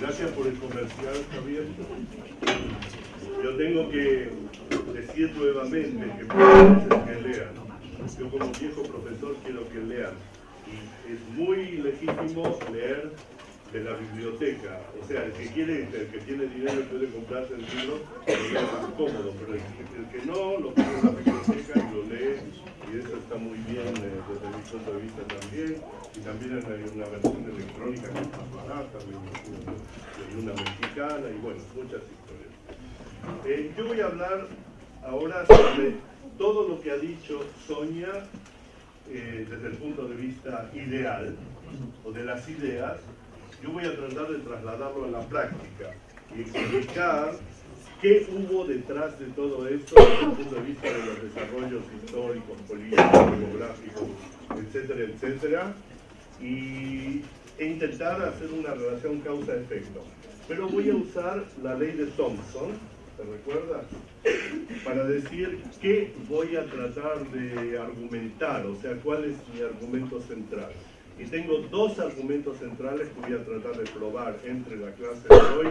Gracias por el comercial, Javier. Yo tengo que decir nuevamente que que lean. Yo como viejo profesor quiero que lean. Y es muy legítimo leer de la biblioteca. O sea, el que quiere, el que tiene dinero puede comprarse el libro, es más cómodo, pero el, que no, lo la biblioteca y lo lee, y eso está muy bien eh, desde mi punto de vista también. Y también hay una versión electrónica que es más barata, hay una mexicana, y bueno, muchas historias. Eh, yo voy a hablar ahora sobre todo lo que ha dicho Sonia eh, desde el punto de vista ideal, o de las ideas, yo voy a tratar de trasladarlo a la práctica y explicar qué hubo detrás de todo esto desde el punto de vista de los desarrollos históricos, políticos, demográficos, etcétera, etcétera, y, e intentar hacer una relación causa-efecto. Pero voy a usar la ley de Thompson, ¿te recuerdas? Para decir qué voy a tratar de argumentar, o sea, cuál es mi argumento central. Y tengo dos argumentos centrales que voy a tratar de probar entre la clase de hoy,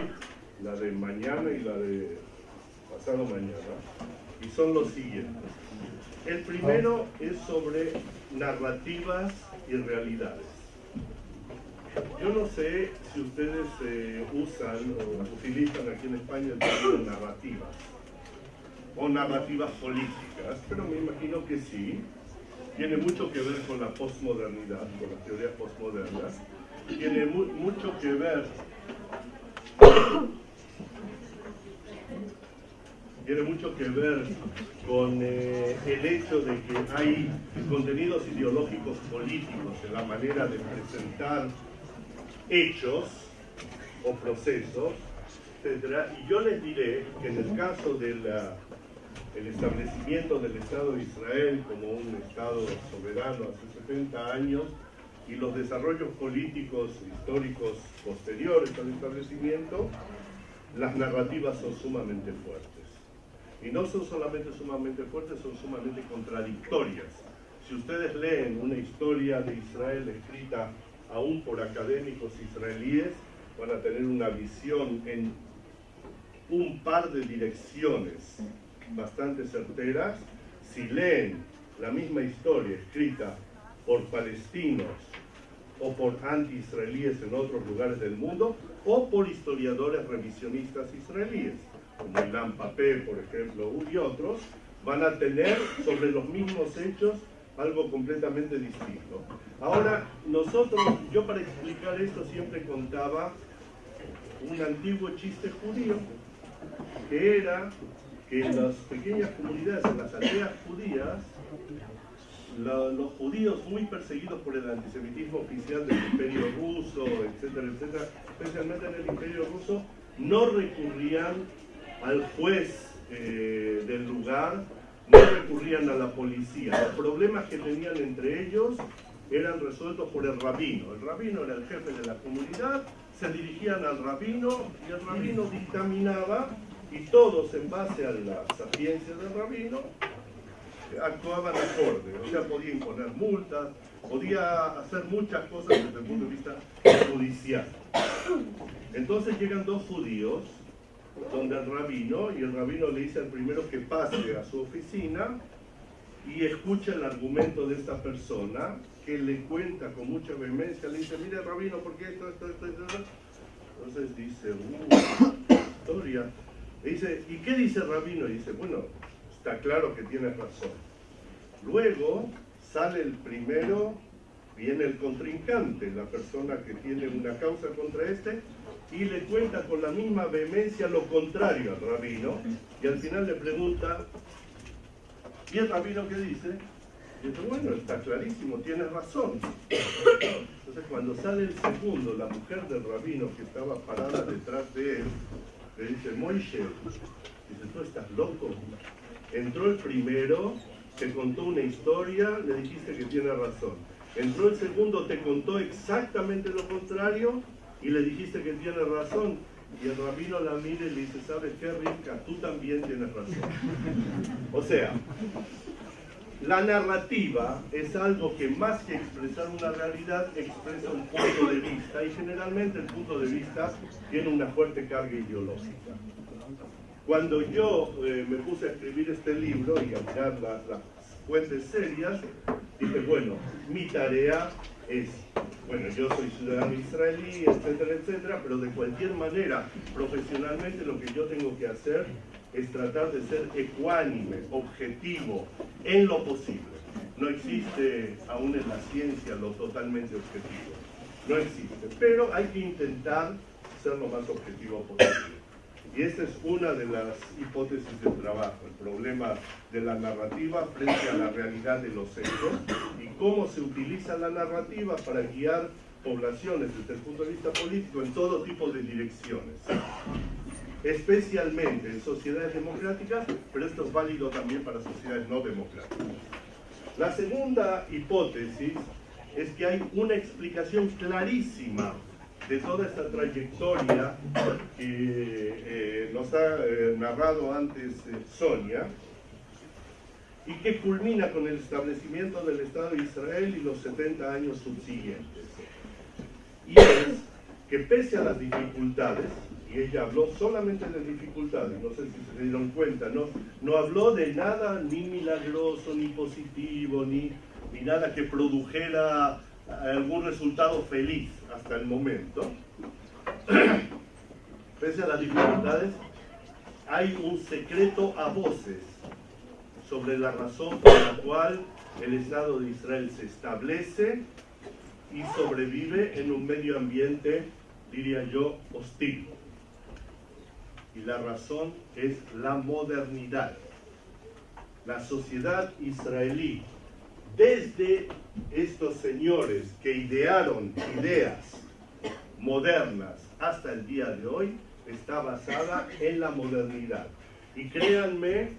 la de mañana y la de pasado mañana. Y son los siguientes. El primero es sobre narrativas y realidades. Yo no sé si ustedes eh, usan o utilizan aquí en España el término narrativas o narrativas políticas, pero me imagino que sí tiene mucho que ver con la posmodernidad, con las teorías postmodernas, tiene mucho que ver tiene mucho que ver con eh, el hecho de que hay contenidos ideológicos políticos en la manera de presentar hechos o procesos, etc. Y yo les diré que en el caso de la el establecimiento del Estado de Israel como un Estado soberano hace 70 años y los desarrollos políticos históricos posteriores al establecimiento, las narrativas son sumamente fuertes. Y no son solamente sumamente fuertes, son sumamente contradictorias. Si ustedes leen una historia de Israel escrita aún por académicos israelíes, van a tener una visión en un par de direcciones bastante certeras. Si leen la misma historia escrita por palestinos o por anti-israelíes en otros lugares del mundo, o por historiadores revisionistas israelíes, como Ilan Papé, por ejemplo, y otros, van a tener sobre los mismos hechos algo completamente distinto. Ahora, nosotros, yo para explicar esto siempre contaba un antiguo chiste judío, que era que en las pequeñas comunidades, en las aldeas judías, los judíos muy perseguidos por el antisemitismo oficial del imperio ruso, etcétera, etcétera, especialmente en el imperio ruso, no recurrían al juez eh, del lugar, no recurrían a la policía. Los problemas que tenían entre ellos eran resueltos por el rabino. El rabino era el jefe de la comunidad, se dirigían al rabino y el rabino dictaminaba y todos en base a la sapiencia del rabino actuaban acorde, o sea, podía imponer multas, podía hacer muchas cosas desde el punto de vista judicial. Entonces llegan dos judíos donde el rabino, y el rabino le dice al primero que pase a su oficina y escucha el argumento de esta persona, que le cuenta con mucha vehemencia, le dice, mire rabino, ¿por qué esto, esto, esto, esto? Entonces dice, uh, historia, dice, ¿y qué dice Rabino? Y dice, bueno, está claro que tienes razón. Luego sale el primero, viene el contrincante, la persona que tiene una causa contra este, y le cuenta con la misma vehemencia lo contrario al rabino, y al final le pregunta, ¿y el rabino qué dice? Y dice, bueno, está clarísimo, tienes razón. Entonces cuando sale el segundo, la mujer del rabino que estaba parada detrás de él, le dice, Moishe, dice, tú estás loco. Entró el primero, te contó una historia, le dijiste que tiene razón. Entró el segundo, te contó exactamente lo contrario y le dijiste que tiene razón. Y el rabino la mira y le dice, ¿sabes qué, Rica? Tú también tienes razón. O sea, La narrativa es algo que más que expresar una realidad expresa un punto de vista y generalmente el punto de vista tiene una fuerte carga ideológica. Cuando yo eh, me puse a escribir este libro y a mirar las fuentes serias, dije, bueno, mi tarea es, bueno, yo soy ciudadano israelí, etcétera, etcétera, pero de cualquier manera, profesionalmente lo que yo tengo que hacer es tratar de ser ecuánime, objetivo, en lo posible. No existe aún en la ciencia lo totalmente objetivo. No existe. Pero hay que intentar ser lo más objetivo posible. Y esta es una de las hipótesis del trabajo, el problema de la narrativa frente a la realidad de los hechos y cómo se utiliza la narrativa para guiar poblaciones desde el punto de vista político en todo tipo de direcciones especialmente en sociedades democráticas, pero esto es válido también para sociedades no democráticas. La segunda hipótesis es que hay una explicación clarísima de toda esta trayectoria que eh, nos ha eh, narrado antes eh, Sonia y que culmina con el establecimiento del Estado de Israel y los 70 años subsiguientes. Y es que pese a las dificultades, y ella habló solamente de dificultades, no sé si se dieron cuenta, no, no habló de nada ni milagroso, ni positivo, ni, ni nada que produjera algún resultado feliz hasta el momento. Pese a las dificultades, hay un secreto a voces sobre la razón por la cual el Estado de Israel se establece y sobrevive en un medio ambiente, diría yo, hostil y la razón es la modernidad. La sociedad israelí, desde estos señores que idearon ideas modernas hasta el día de hoy, está basada en la modernidad. Y créanme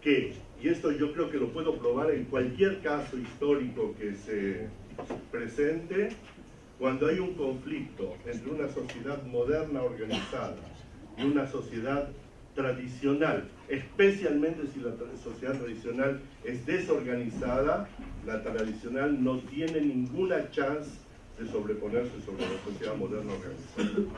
que, y esto yo creo que lo puedo probar en cualquier caso histórico que se presente, cuando hay un conflicto entre una sociedad moderna organizada y una sociedad tradicional, especialmente si la sociedad tradicional es desorganizada, la tradicional no tiene ninguna chance de sobreponerse sobre la sociedad moderna organizada.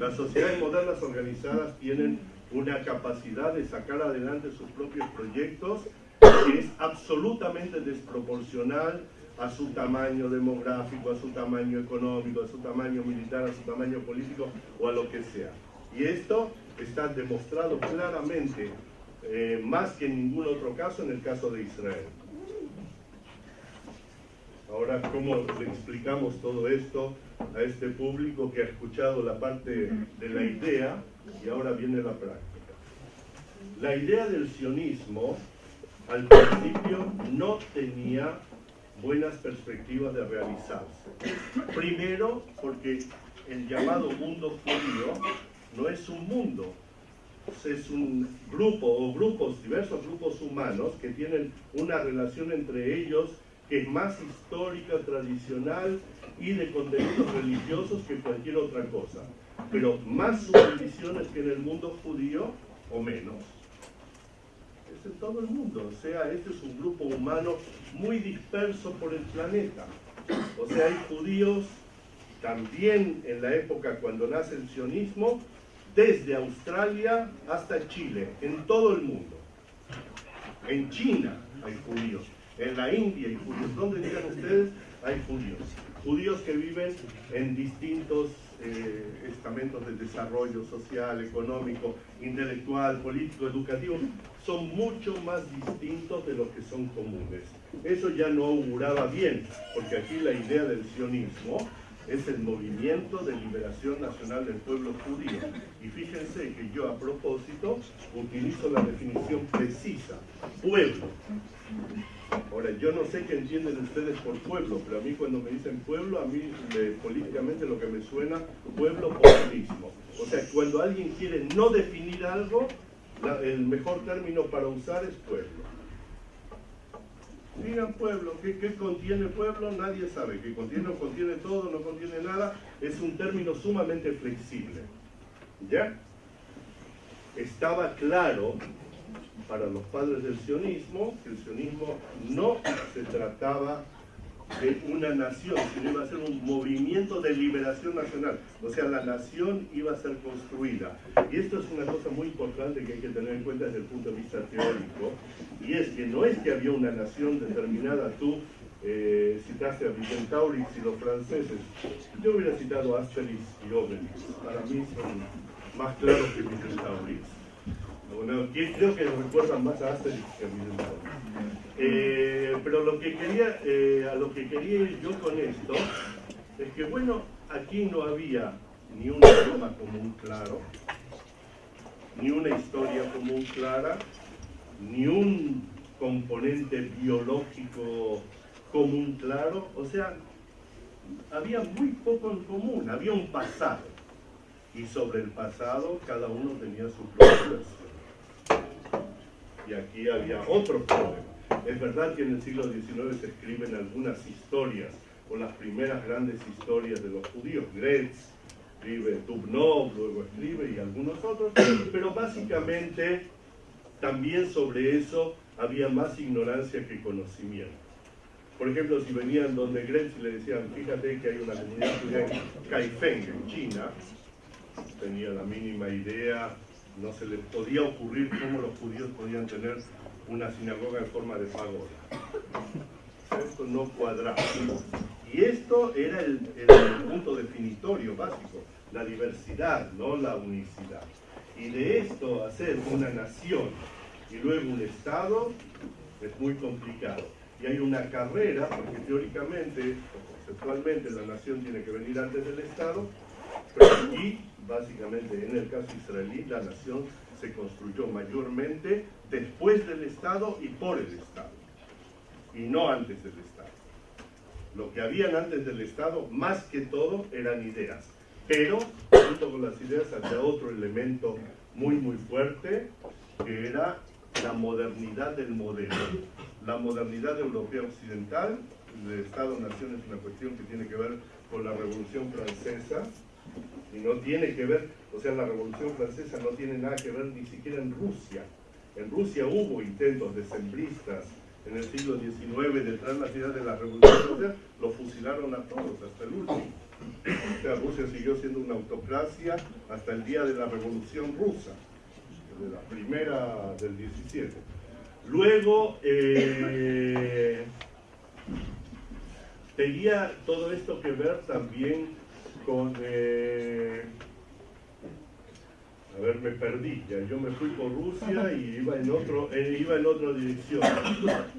Las sociedades modernas organizadas tienen una capacidad de sacar adelante sus propios proyectos que es absolutamente desproporcional a su tamaño demográfico, a su tamaño económico, a su tamaño militar, a su tamaño político o a lo que sea. Y esto está demostrado claramente, eh, más que en ningún otro caso, en el caso de Israel. Ahora, ¿cómo le explicamos todo esto a este público que ha escuchado la parte de la idea y ahora viene la práctica? La idea del sionismo al principio no tenía buenas perspectivas de realizarse. Primero, porque el llamado mundo judío no es un mundo, es un grupo o grupos, diversos grupos humanos que tienen una relación entre ellos que es más histórica, tradicional y de contenidos religiosos que cualquier otra cosa. Pero más subdivisiones que en el mundo judío o menos. Es en todo el mundo. O sea, este es un grupo humano muy disperso por el planeta. O sea, hay judíos también en la época cuando nace el sionismo, desde Australia hasta Chile, en todo el mundo. En China hay judíos, en la India hay judíos, ¿dónde digan ustedes? Hay judíos. Judíos que viven en distintos eh, estamentos de desarrollo social, económico, intelectual, político, educativo, son mucho más distintos de los que son comunes. Eso ya no auguraba bien, porque aquí la idea del sionismo es el movimiento de liberación nacional del pueblo judío. Y fíjense que yo a propósito utilizo la definición precisa, pueblo. Ahora, yo no sé qué entienden ustedes por pueblo, pero a mí cuando me dicen pueblo, a mí políticamente lo que me suena, pueblo populismo. O sea, cuando alguien quiere no definir algo, el mejor término para usar es pueblo. Digan pueblo, ¿qué, contiene pueblo? Nadie sabe. ¿Qué contiene o contiene todo, no contiene nada? Es un término sumamente flexible. ¿Ya? Estaba claro para los padres del sionismo que el sionismo no se trataba de una nación, sino iba a ser un movimiento de liberación nacional. O sea, la nación iba a ser construida. Y esto es una cosa muy importante que hay que tener en cuenta desde el punto de vista teórico, y es que no es que había una nación determinada, tú eh, citaste a Vicentaurix y los franceses, yo hubiera citado a Asterix y Obelix, para mí son más claros que Vicentaurix. Bueno, creo que recuerdan más a Asterix que a Vicentaurix. Eh, pero lo que quería, eh, a lo que quería ir yo con esto es que, bueno, aquí no había ni un idioma común claro, ni una historia común clara, ni un componente biológico común claro, o sea, había muy poco en común, había un pasado, y sobre el pasado cada uno tenía su propia versión. Y aquí había otro problema es verdad que en el siglo XIX se escriben algunas historias, o las primeras grandes historias de los judíos. Gretz escribe, Dubnov luego escribe y algunos otros, pero básicamente también sobre eso había más ignorancia que conocimiento. Por ejemplo, si venían donde Gretz y le decían, fíjate que hay una comunidad judía en Kaifeng, en China, tenía la mínima idea, no se le podía ocurrir cómo los judíos podían tener una sinagoga en forma de pagoda. Esto no cuadraba. Y esto era el, punto definitorio básico, la diversidad, no la unicidad. Y de esto hacer una nación y luego un Estado es muy complicado. Y hay una carrera, porque teóricamente o conceptualmente la nación tiene que venir antes del Estado, pero aquí, básicamente en el caso israelí, la nación se construyó mayormente después del Estado y por el Estado, y no antes del Estado. Lo que habían antes del Estado, más que todo, eran ideas. Pero, junto con las ideas, había otro elemento muy, muy fuerte, que era la modernidad del modelo. La modernidad europea occidental, el Estado-Nación es una cuestión que tiene que ver con la Revolución Francesa, y no tiene que ver, o sea, la Revolución Francesa no tiene nada que ver ni siquiera en Rusia. En Rusia hubo intentos decembristas en el siglo XIX de traer la ciudad de la Revolución Francesa, lo fusilaron a todos hasta el último. O sea, Rusia siguió siendo una autocracia hasta el día de la Revolución Rusa, de la primera del 17. Luego, eh, tenía todo esto que ver también con... Eh, a ver, me perdí, ya yo me fui por Rusia y iba en, otro, eh, iba en otra dirección.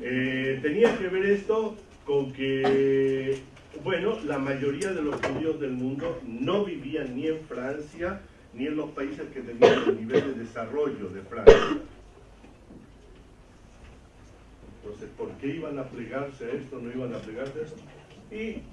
Eh, tenía que ver esto con que, bueno, la mayoría de los judíos del mundo no vivían ni en Francia ni en los países que tenían el nivel de desarrollo de Francia. Entonces, ¿por qué iban a plegarse a esto? ¿No iban a plegarse a esto? Y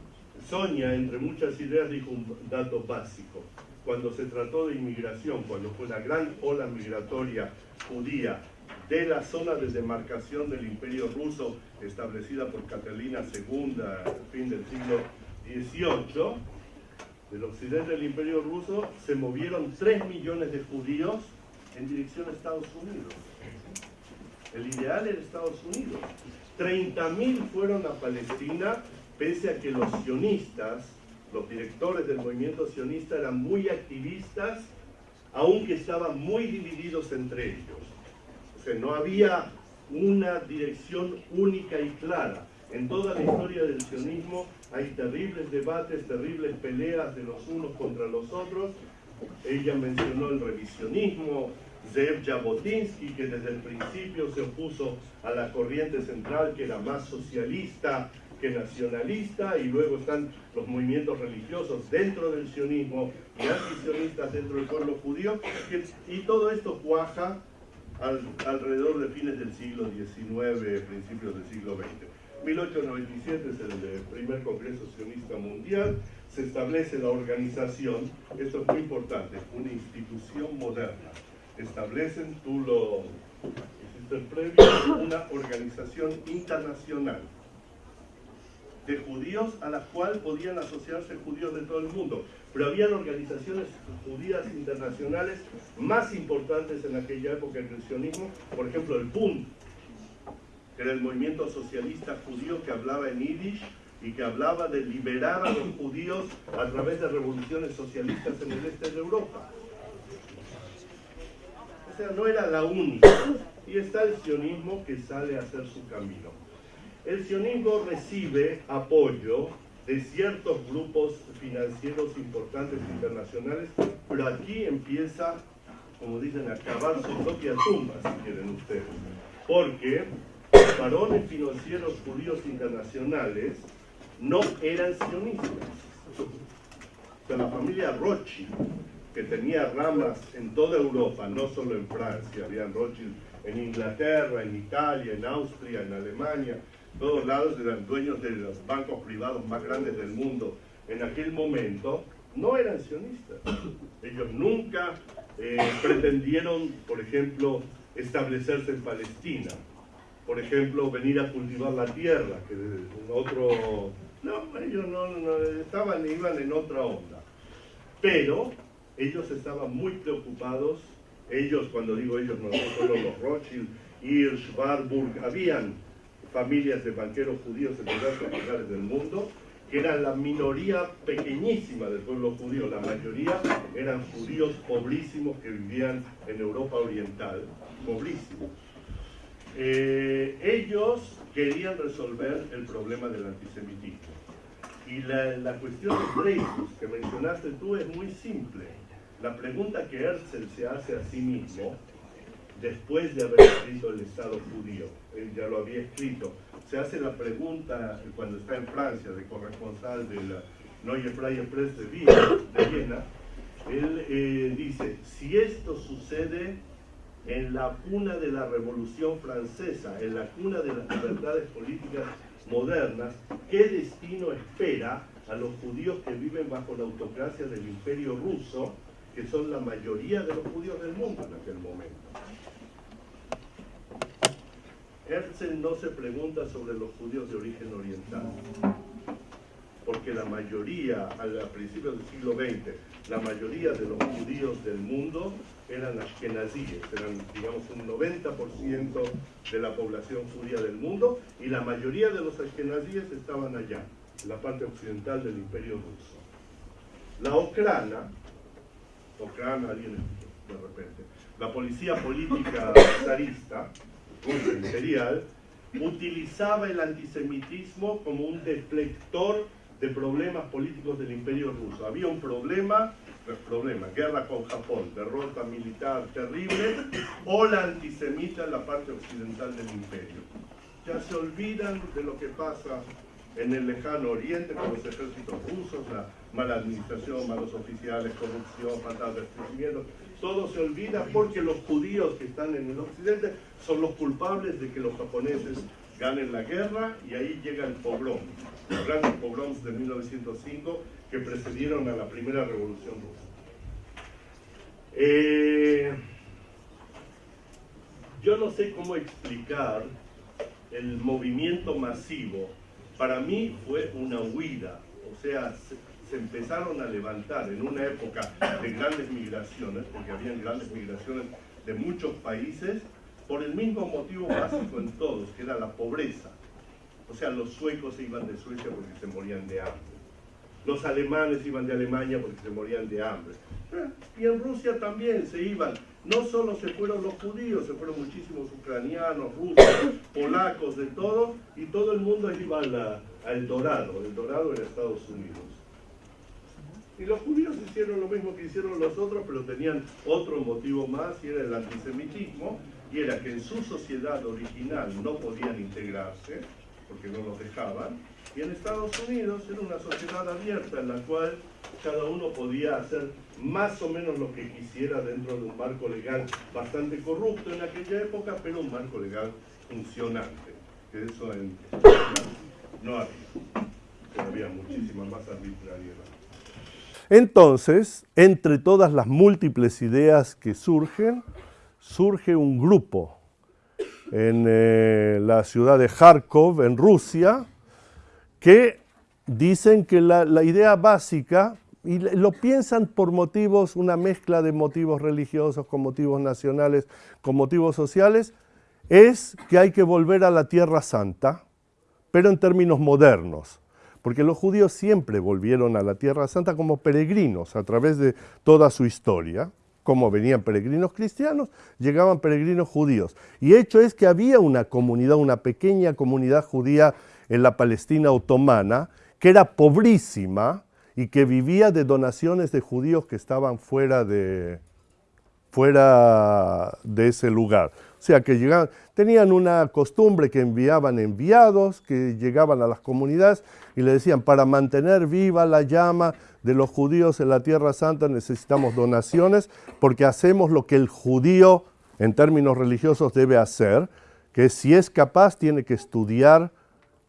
Sonia, entre muchas ideas, dijo un dato básico. Cuando se trató de inmigración, cuando fue la gran ola migratoria judía de la zona de demarcación del imperio ruso establecida por Catalina II a fin del siglo XVIII, del occidente del imperio ruso se movieron 3 millones de judíos en dirección a Estados Unidos. El ideal era Estados Unidos. 30.000 fueron a Palestina pese a que los sionistas, los directores del movimiento sionista eran muy activistas, aunque estaban muy divididos entre ellos. O sea, no había una dirección única y clara. En toda la historia del sionismo hay terribles debates, terribles peleas de los unos contra los otros. Ella mencionó el revisionismo, Zev Jabotinsky, que desde el principio se opuso a la corriente central, que era más socialista, nacionalista y luego están los movimientos religiosos dentro del sionismo y antisionistas dentro del pueblo judío y todo esto cuaja alrededor de fines del siglo XIX, principios del siglo XX. 1897 es el primer Congreso Sionista Mundial, se establece la organización, esto es muy importante, una institución moderna. Establecen, tú lo hiciste previo, una organización internacional de judíos a las cuales podían asociarse judíos de todo el mundo. Pero habían organizaciones judías internacionales más importantes en aquella época del sionismo, por ejemplo el Bund, que era el movimiento socialista judío que hablaba en yiddish y que hablaba de liberar a los judíos a través de revoluciones socialistas en el este de Europa. O sea, no era la única. Y está el sionismo que sale a hacer su camino. El sionismo recibe apoyo de ciertos grupos financieros importantes internacionales, pero aquí empieza, como dicen, a cavar su propia tumba, si quieren ustedes. Porque los varones financieros judíos internacionales no eran sionistas. O sea, la familia Rothschild, que tenía ramas en toda Europa, no solo en Francia, habían Rothschild en Inglaterra, en Italia, en Austria, en Alemania, todos lados eran dueños de los bancos privados más grandes del mundo en aquel momento, no eran sionistas. Ellos nunca eh, pretendieron, por ejemplo, establecerse en Palestina. Por ejemplo, venir a cultivar la tierra, que otro... No, ellos no, estaban, iban en otra onda. Pero ellos estaban muy preocupados, ellos, cuando digo ellos, no solo los Rothschild, Hirsch, Warburg, habían familias de banqueros judíos en diversos lugares del mundo, que eran la minoría pequeñísima del pueblo judío, la mayoría eran judíos pobrísimos que vivían en Europa Oriental, pobrísimos. Eh, ellos querían resolver el problema del antisemitismo. Y la, cuestión de Dreyfus, que mencionaste tú, es muy simple. La pregunta que Herzl se hace a sí mismo después de haber escrito el Estado judío, él ya lo había escrito, se hace la pregunta cuando está en Francia, de corresponsal de la Neue Freie Presse de Viena, él eh, dice, si esto sucede en la cuna de la Revolución Francesa, en la cuna de las libertades políticas modernas, ¿qué destino espera a los judíos que viven bajo la autocracia del imperio ruso, que son la mayoría de los judíos del mundo en aquel momento? No se pregunta sobre los judíos de origen oriental, porque la mayoría, a principios del siglo XX, la mayoría de los judíos del mundo eran ashkenazíes, eran digamos un 90% de la población judía del mundo, y la mayoría de los ashkenazíes estaban allá, en la parte occidental del imperio ruso. La Okrana, Okrana, alguien de repente, la policía política zarista, imperial, utilizaba el antisemitismo como un deflector de problemas políticos del imperio ruso. Había un problema, problema, guerra con Japón, derrota militar terrible, o la antisemita en la parte occidental del imperio. Ya se olvidan de lo que pasa en el lejano oriente con los ejércitos rusos, la mala administración, malos oficiales, corrupción, falta de crecimiento, todo se olvida porque los judíos que están en el occidente son los culpables de que los japoneses ganen la guerra y ahí llega el pogrom, los grandes pogroms de 1905 que precedieron a la primera revolución rusa. Eh, yo no sé cómo explicar el movimiento masivo. Para mí fue una huida, o sea, empezaron a levantar en una época de grandes migraciones, porque habían grandes migraciones de muchos países, por el mismo motivo básico en todos, que era la pobreza. O sea, los suecos se iban de Suecia porque se morían de hambre. Los alemanes iban de Alemania porque se morían de hambre. Y en Rusia también se iban. No solo se fueron los judíos, se fueron muchísimos ucranianos, rusos, polacos, de todo, y todo el mundo iba al Dorado. El Dorado era Estados Unidos. Y los judíos hicieron lo mismo que hicieron los otros, pero tenían otro motivo más, y era el antisemitismo, y era que en su sociedad original no podían integrarse, porque no los dejaban, y en Estados Unidos era una sociedad abierta en la cual cada uno podía hacer más o menos lo que quisiera dentro de un marco legal bastante corrupto en aquella época, pero un marco legal funcionante, que eso no había, había muchísima más arbitrariedad. Entonces, entre todas las múltiples ideas que surgen, surge un grupo en eh, la ciudad de Kharkov, en Rusia, que dicen que la, la idea básica, y lo piensan por motivos, una mezcla de motivos religiosos con motivos nacionales, con motivos sociales, es que hay que volver a la Tierra Santa, pero en términos modernos porque los judíos siempre volvieron a la Tierra Santa como peregrinos a través de toda su historia. Como venían peregrinos cristianos, llegaban peregrinos judíos. Y hecho es que había una comunidad, una pequeña comunidad judía en la Palestina otomana, que era pobrísima y que vivía de donaciones de judíos que estaban fuera de, fuera de ese lugar. Sea, que llegaban, tenían una costumbre que enviaban enviados, que llegaban a las comunidades y le decían, para mantener viva la llama de los judíos en la Tierra Santa necesitamos donaciones, porque hacemos lo que el judío en términos religiosos debe hacer, que si es capaz tiene que estudiar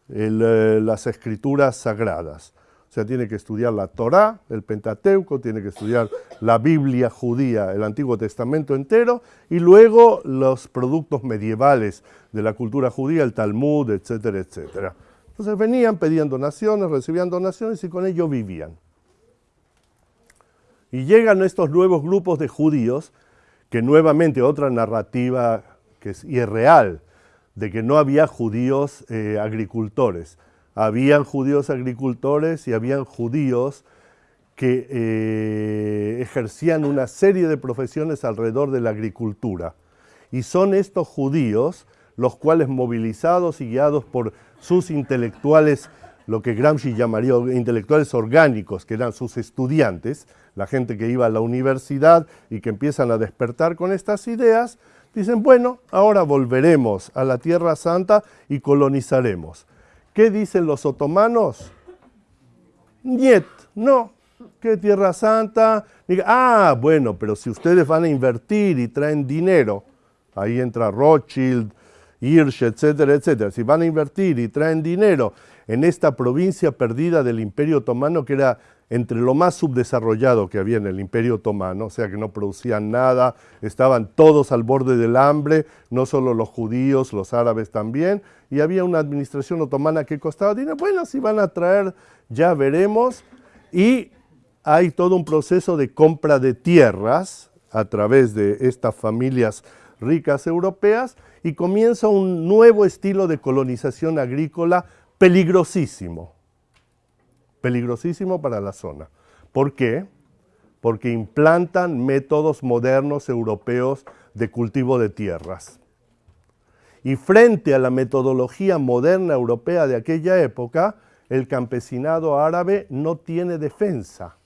eh, las escrituras sagradas sea, tiene que estudiar la Torá, el Pentateuco, tiene que estudiar la Biblia judía, el Antiguo Testamento entero, y luego los productos medievales de la cultura judía, el Talmud, etcétera, etcétera. Entonces venían, pedían donaciones, recibían donaciones y con ello vivían. Y llegan estos nuevos grupos de judíos, que nuevamente otra narrativa que es irreal, de que no había judíos eh, agricultores habían judíos agricultores y habían judíos que eh, ejercían una serie de profesiones alrededor de la agricultura. Y son estos judíos los cuales movilizados y guiados por sus intelectuales, lo que Gramsci llamaría intelectuales orgánicos, que eran sus estudiantes, la gente que iba a la universidad y que empiezan a despertar con estas ideas, dicen, bueno, ahora volveremos a la Tierra Santa y colonizaremos. ¿Qué dicen los otomanos? Niet, no. ¿Qué Tierra Santa? ah, bueno, pero si ustedes van a invertir y traen dinero, ahí entra Rothschild, Hirsch, etcétera, etcétera. Si van a invertir y traen dinero en esta provincia perdida del Imperio Otomano, que era entre lo más subdesarrollado que había en el Imperio Otomano, o sea que no producían nada, estaban todos al borde del hambre, no solo los judíos, los árabes también, y había una administración otomana que costaba dinero. Bueno, si van a traer, ya veremos. Y hay todo un proceso de compra de tierras a través de estas familias ricas europeas y comienza un nuevo estilo de colonización agrícola peligrosísimo peligrosísimo para la zona. ¿Por qué? Porque implantan métodos modernos europeos de cultivo de tierras. Y frente a la metodología moderna europea de aquella época, el campesinado árabe no tiene defensa,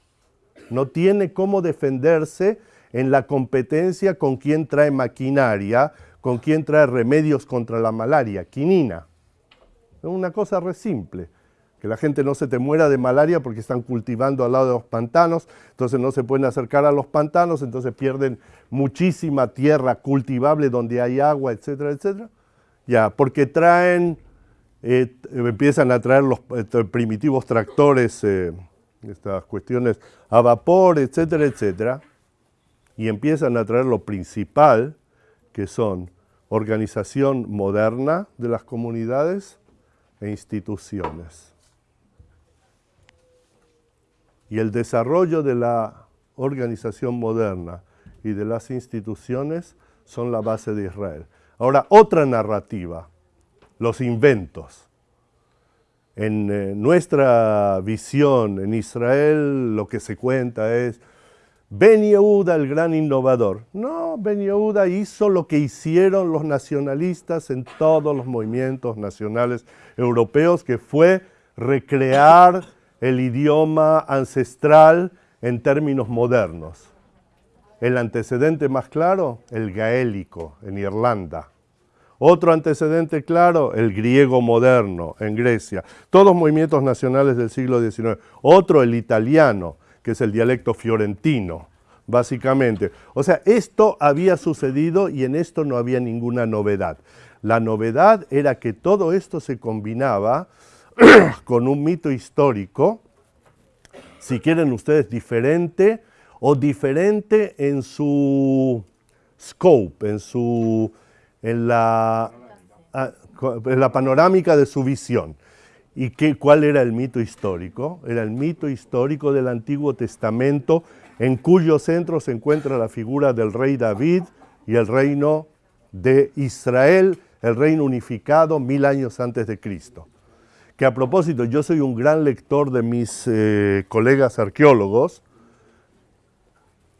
no tiene cómo defenderse en la competencia con quien trae maquinaria, con quien trae remedios contra la malaria, quinina. Es una cosa re simple que la gente no se te muera de malaria porque están cultivando al lado de los pantanos, entonces no se pueden acercar a los pantanos, entonces pierden muchísima tierra cultivable donde hay agua, etcétera, etcétera. Ya, porque traen, eh, empiezan a traer los eh, primitivos tractores, eh, estas cuestiones a vapor, etcétera, etcétera, y empiezan a traer lo principal, que son organización moderna de las comunidades e instituciones y el desarrollo de la organización moderna y de las instituciones son la base de Israel. Ahora, otra narrativa, los inventos. En eh, nuestra visión en Israel lo que se cuenta es Ben Yehuda el gran innovador. No, Ben Yehuda hizo lo que hicieron los nacionalistas en todos los movimientos nacionales europeos, que fue recrear el idioma ancestral en términos modernos. El antecedente más claro, el gaélico en Irlanda. Otro antecedente claro, el griego moderno en Grecia. Todos movimientos nacionales del siglo XIX. Otro, el italiano, que es el dialecto fiorentino, básicamente. O sea, esto había sucedido y en esto no había ninguna novedad. La novedad era que todo esto se combinaba con un mito histórico, si quieren ustedes diferente o diferente en su scope, en, su, en, la, ah, en la panorámica de su visión. ¿Y qué, cuál era el mito histórico? Era el mito histórico del Antiguo Testamento, en cuyo centro se encuentra la figura del rey David y el reino de Israel, el reino unificado mil años antes de Cristo. Que a propósito, yo soy un gran lector de mis eh, colegas arqueólogos,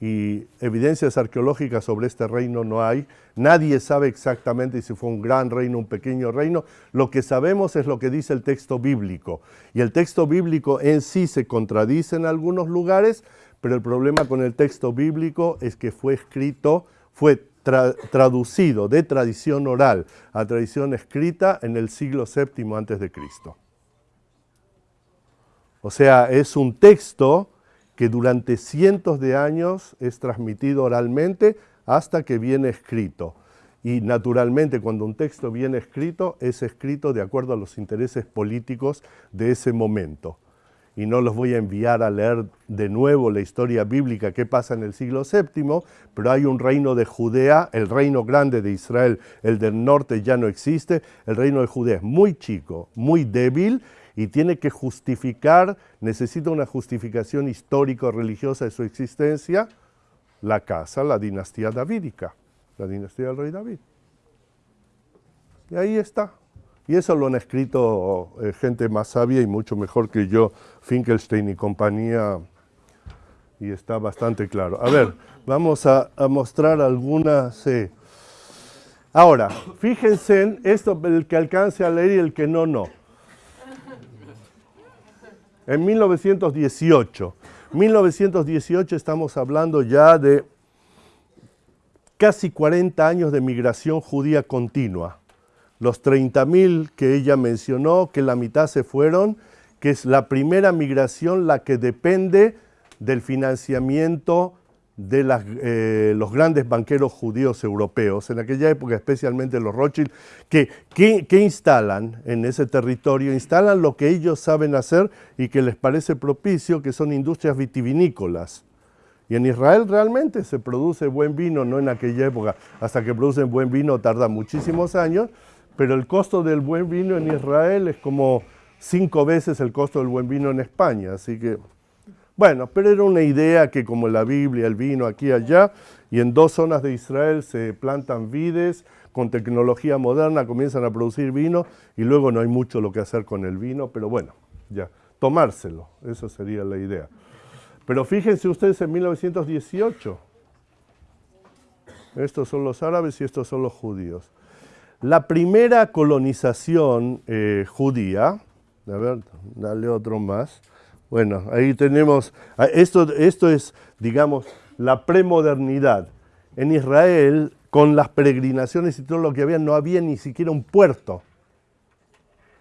y evidencias arqueológicas sobre este reino no hay. Nadie sabe exactamente si fue un gran reino, un pequeño reino. Lo que sabemos es lo que dice el texto bíblico. Y el texto bíblico en sí se contradice en algunos lugares, pero el problema con el texto bíblico es que fue escrito, fue traducido de tradición oral a tradición escrita en el siglo VII antes de Cristo. O sea, es un texto que durante cientos de años es transmitido oralmente hasta que viene escrito. Y naturalmente cuando un texto viene escrito, es escrito de acuerdo a los intereses políticos de ese momento. Y no los voy a enviar a leer de nuevo la historia bíblica que pasa en el siglo VII, pero hay un reino de Judea, el reino grande de Israel, el del norte ya no existe, el reino de Judea es muy chico, muy débil, y tiene que justificar, necesita una justificación histórico-religiosa de su existencia, la casa, la dinastía davídica, la dinastía del rey David. Y ahí está. Y eso lo han escrito eh, gente más sabia y mucho mejor que yo, Finkelstein y compañía, y está bastante claro. A ver, vamos a, mostrar algunas... Eh. Ahora, fíjense en esto, el que alcance a leer y el que no, no en 1918. 1918 estamos hablando ya de casi 40 años de migración judía continua. Los 30.000 que ella mencionó, que la mitad se fueron, que es la primera migración la que depende del financiamiento de eh, los grandes banqueros judíos europeos, en aquella época especialmente los Rothschild, que, que, instalan en ese territorio, instalan lo que ellos saben hacer y que les parece propicio, que son industrias vitivinícolas. Y en Israel realmente se produce buen vino, no en aquella época, hasta que producen buen vino tarda muchísimos años, pero el costo del buen vino en Israel es como cinco veces el costo del buen vino en España, así que bueno, pero era una idea que como la Biblia, el vino aquí y allá, y en dos zonas de Israel se plantan vides, con tecnología moderna comienzan a producir vino y luego no hay mucho lo que hacer con el vino, pero bueno, ya, tomárselo, esa sería la idea. Pero fíjense ustedes en 1918, estos son los árabes y estos son los judíos. La primera colonización eh, judía, a ver, dale otro más, bueno, ahí tenemos, ah, esto, esto es, digamos, la premodernidad. En Israel, con las peregrinaciones y todo lo que había, no había ni siquiera un puerto.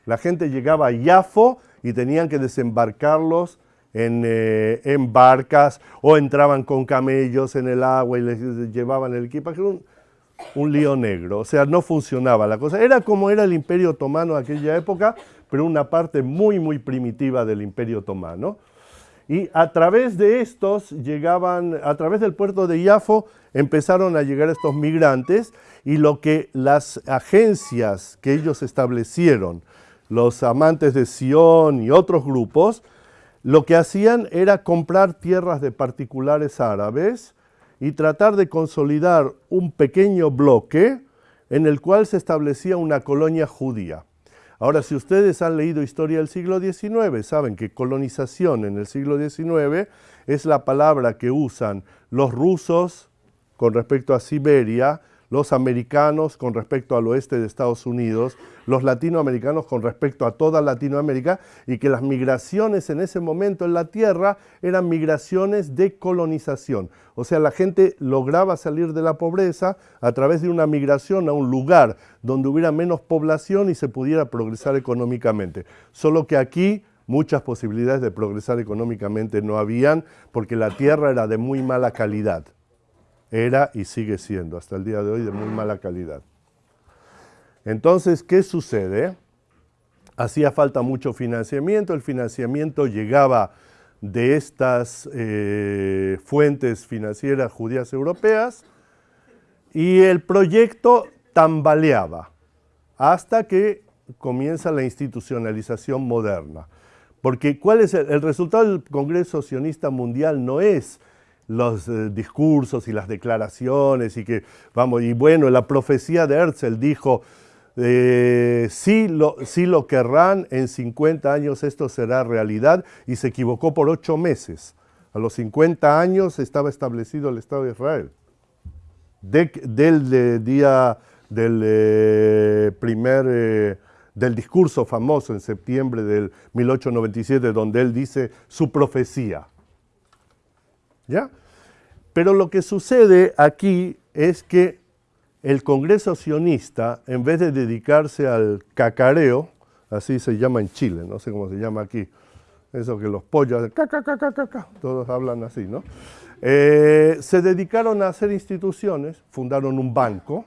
La gente llegaba a Yafo y tenían que desembarcarlos en, eh, en, barcas o entraban con camellos en el agua y les llevaban el equipaje. Un, un lío negro, o sea, no funcionaba la cosa. Era como era el imperio otomano de aquella época, pero una parte muy, muy primitiva del Imperio Otomano. Y a través de estos llegaban, a través del puerto de Iafo, empezaron a llegar estos migrantes y lo que las agencias que ellos establecieron, los amantes de Sion y otros grupos, lo que hacían era comprar tierras de particulares árabes y tratar de consolidar un pequeño bloque en el cual se establecía una colonia judía. Ahora, si ustedes han leído historia del siglo XIX, saben que colonización en el siglo XIX es la palabra que usan los rusos con respecto a Siberia, los americanos con respecto al oeste de Estados Unidos, los latinoamericanos con respecto a toda Latinoamérica y que las migraciones en ese momento en la Tierra eran migraciones de colonización. O sea, la gente lograba salir de la pobreza a través de una migración a un lugar donde hubiera menos población y se pudiera progresar económicamente. Solo que aquí muchas posibilidades de progresar económicamente no habían porque la tierra era de muy mala calidad era y sigue siendo hasta el día de hoy de muy mala calidad. Entonces, ¿qué sucede? Hacía falta mucho financiamiento, el financiamiento llegaba de estas eh, fuentes financieras judías europeas y el proyecto tambaleaba hasta que comienza la institucionalización moderna. Porque ¿cuál es el, resultado del Congreso Sionista Mundial? No es los eh, discursos y las declaraciones y que, vamos, y bueno, la profecía de Herzl dijo, eh, si, lo, si lo querrán, en 50 años esto será realidad, y se equivocó por ocho meses. A los 50 años estaba establecido el Estado de Israel. del día del eh, primer del discurso famoso en septiembre del 1897, donde él dice su profecía. ¿Ya? Pero lo que sucede aquí es que el Congreso sionista, en vez de dedicarse al cacareo, así se llama en Chile, no sé cómo se llama aquí, eso que los pollos, todos hablan así, ¿no? Eh, se dedicaron a hacer instituciones, fundaron un banco,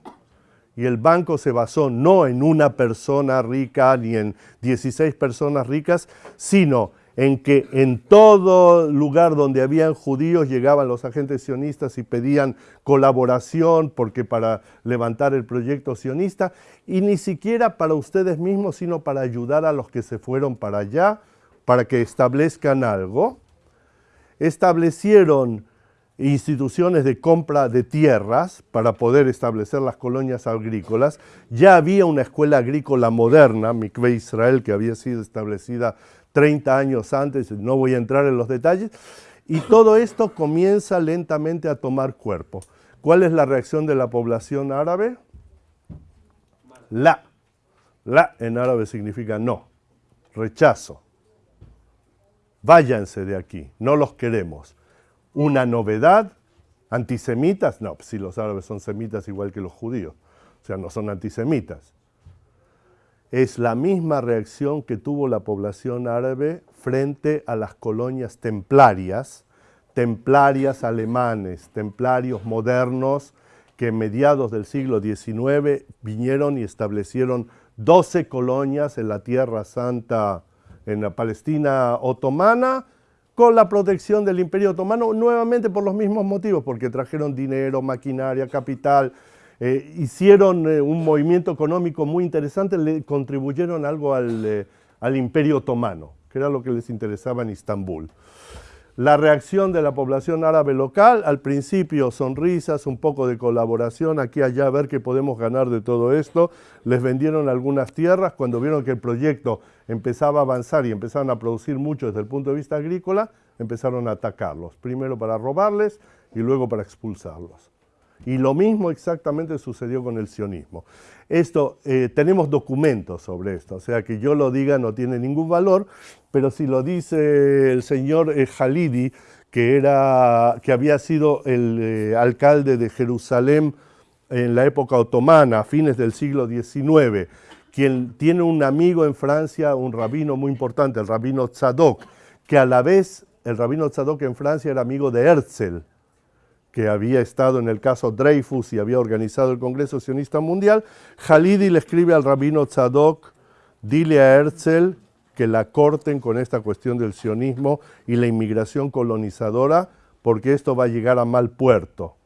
y el banco se basó no en una persona rica ni en 16 personas ricas, sino en que en todo lugar donde habían judíos llegaban los agentes sionistas y pedían colaboración porque para levantar el proyecto sionista y ni siquiera para ustedes mismos, sino para ayudar a los que se fueron para allá, para que establezcan algo. Establecieron instituciones de compra de tierras para poder establecer las colonias agrícolas. Ya había una escuela agrícola moderna, Mikve Israel, que había sido establecida 30 años antes, no voy a entrar en los detalles, y todo esto comienza lentamente a tomar cuerpo. ¿Cuál es la reacción de la población árabe? La. La en árabe significa no, rechazo. Váyanse de aquí, no los queremos una novedad, antisemitas, no, si los árabes son semitas igual que los judíos, o sea, no son antisemitas. Es la misma reacción que tuvo la población árabe frente a las colonias templarias, templarias alemanes, templarios modernos, que en mediados del siglo XIX vinieron y establecieron 12 colonias en la Tierra Santa, en la Palestina otomana, con la protección del Imperio Otomano, nuevamente por los mismos motivos, porque trajeron dinero, maquinaria, capital, eh, hicieron eh, un movimiento económico muy interesante, le contribuyeron algo al, eh, al Imperio Otomano, que era lo que les interesaba en Istambul. La reacción de la población árabe local, al principio sonrisas, un poco de colaboración, aquí allá, a ver qué podemos ganar de todo esto. Les vendieron algunas tierras, cuando vieron que el proyecto empezaba a avanzar y empezaron a producir mucho desde el punto de vista agrícola, empezaron a atacarlos, primero para robarles y luego para expulsarlos. Y lo mismo exactamente sucedió con el sionismo. Esto, eh, tenemos documentos sobre esto, o sea que yo lo diga no tiene ningún valor, pero si lo dice el señor eh, Halidi, que, era, que había sido el eh, alcalde de Jerusalén en la época otomana, a fines del siglo XIX, quien tiene un amigo en Francia, un rabino muy importante, el rabino Tzadok, que a la vez el rabino Tzadok en Francia era amigo de Herzl, que había estado en el caso Dreyfus y había organizado el Congreso Sionista Mundial, Halidi le escribe al rabino Tzadok, dile a Herzl que la corten con esta cuestión del sionismo y la inmigración colonizadora, porque esto va a llegar a mal puerto.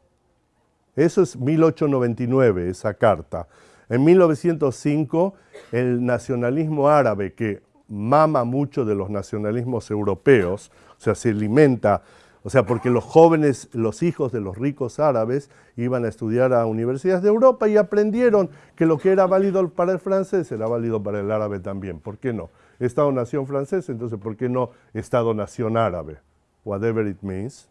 Eso es 1899, esa carta. En 1905, el nacionalismo árabe, que mama mucho de los nacionalismos europeos, o sea, se alimenta o sea, porque los jóvenes, los hijos de los ricos árabes iban a estudiar a universidades de Europa y aprendieron que lo que era válido para el francés era válido para el árabe también. ¿Por qué no? Estado-nación francés, entonces ¿por qué no Estado-nación árabe? Whatever it means.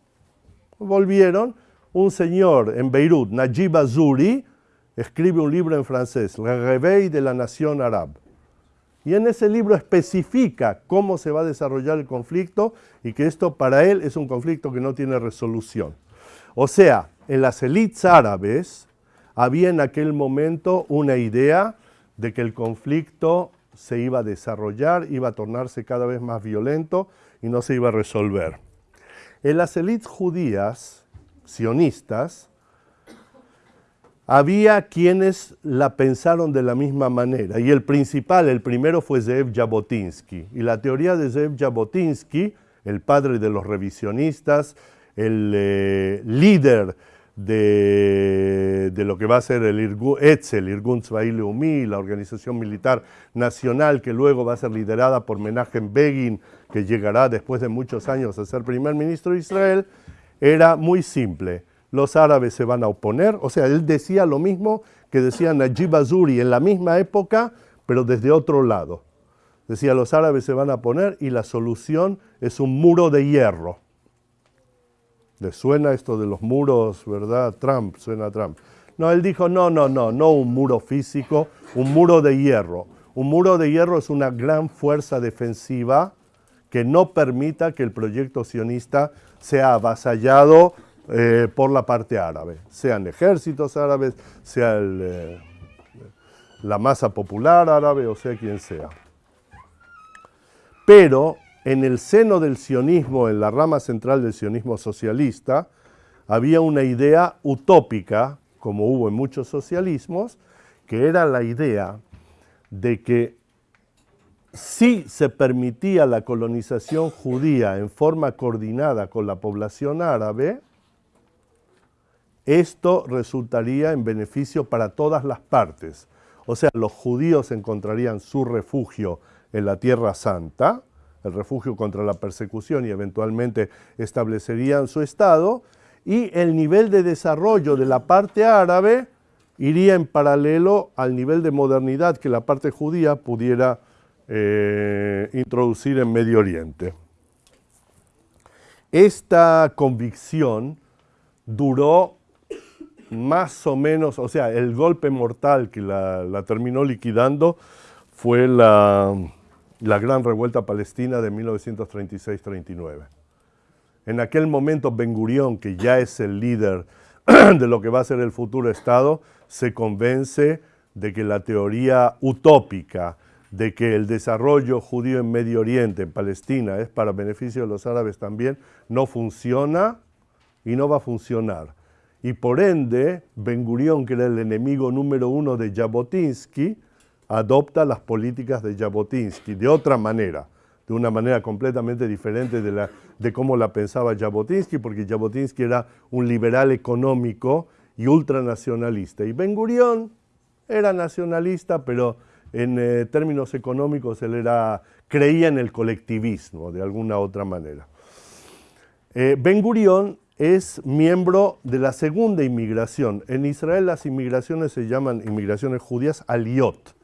Volvieron, un señor en Beirut, Najib Azuri, escribe un libro en francés, Le Réveil de la Nación Árabe y en ese libro especifica cómo se va a desarrollar el conflicto y que esto para él es un conflicto que no tiene resolución. O sea, en las élites árabes había en aquel momento una idea de que el conflicto se iba a desarrollar, iba a tornarse cada vez más violento y no se iba a resolver. En las élites judías, sionistas, había quienes la pensaron de la misma manera, y el principal, el primero fue Zev Jabotinsky. Y la teoría de Zev Jabotinsky, el padre de los revisionistas, el eh, líder de, lo que va a ser el Irgun, Etzel, Irgun Umi, la organización militar nacional que luego va a ser liderada por Menachem Begin, que llegará después de muchos años a ser primer ministro de Israel, era muy simple. Los árabes se van a oponer, o sea, él decía lo mismo que decía Najib Azuri en la misma época, pero desde otro lado. Decía, los árabes se van a poner y la solución es un muro de hierro. ¿Le suena esto de los muros, verdad? Trump, suena a Trump. No, él dijo, no, no, no, no un muro físico, un muro de hierro. Un muro de hierro es una gran fuerza defensiva que no permita que el proyecto sionista sea avasallado eh, por la parte árabe, sean ejércitos árabes, sea eh, la masa popular árabe o sea quien sea. Pero en el seno del sionismo, en la rama central del sionismo socialista, había una idea utópica, como hubo en muchos socialismos, que era la idea de que si se permitía la colonización judía en forma coordinada con la población árabe, esto resultaría en beneficio para todas las partes. O sea, los judíos encontrarían su refugio en la Tierra Santa, el refugio contra la persecución y eventualmente establecerían su Estado, y el nivel de desarrollo de la parte árabe iría en paralelo al nivel de modernidad que la parte judía pudiera eh, introducir en Medio Oriente. Esta convicción duró más o menos, o sea, el golpe mortal que la terminó liquidando fue la, la gran revuelta palestina de 1936-39. En aquel momento Ben Gurión, que ya es el líder de lo que va a ser el futuro Estado, se convence de que la teoría utópica de que el desarrollo judío en Medio Oriente, en Palestina, es para beneficio de los árabes también, no funciona y no va a funcionar. Y por ende, Ben Gurión, que era el enemigo número uno de Jabotinsky, adopta las políticas de Jabotinsky de otra manera, de una manera completamente diferente de, la, de cómo la pensaba Jabotinsky, porque Jabotinsky era un liberal económico y ultranacionalista. Y Ben Gurión era nacionalista, pero en eh, términos económicos él era, creía en el colectivismo de alguna otra manera. Eh, ben Gurión es miembro de la segunda inmigración. En Israel las inmigraciones se llaman inmigraciones judías aliot.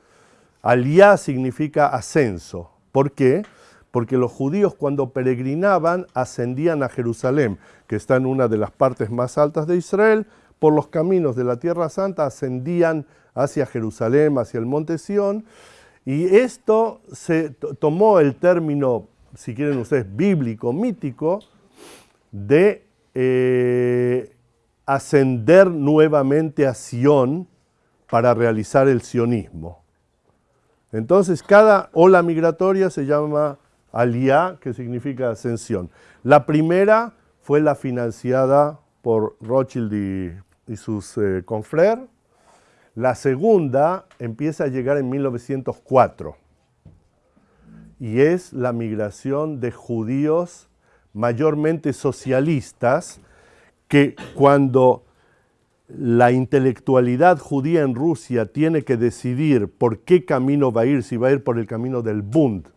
Aliyah significa ascenso. ¿Por qué? Porque los judíos cuando peregrinaban ascendían a Jerusalén, que está en una de las partes más altas de Israel, por los caminos de la Tierra Santa ascendían hacia Jerusalén, hacia el monte Sión, y esto se tomó el término, si quieren ustedes, bíblico, mítico, de eh, ascender nuevamente a Sión para realizar el sionismo. Entonces, cada ola migratoria se llama Aliyah, que significa ascensión. La primera fue la financiada por Rothschild y, sus eh, La segunda empieza a llegar en 1904 y es la migración de judíos mayormente socialistas que cuando la intelectualidad judía en Rusia tiene que decidir por qué camino va a ir, si va a ir por el camino del Bund,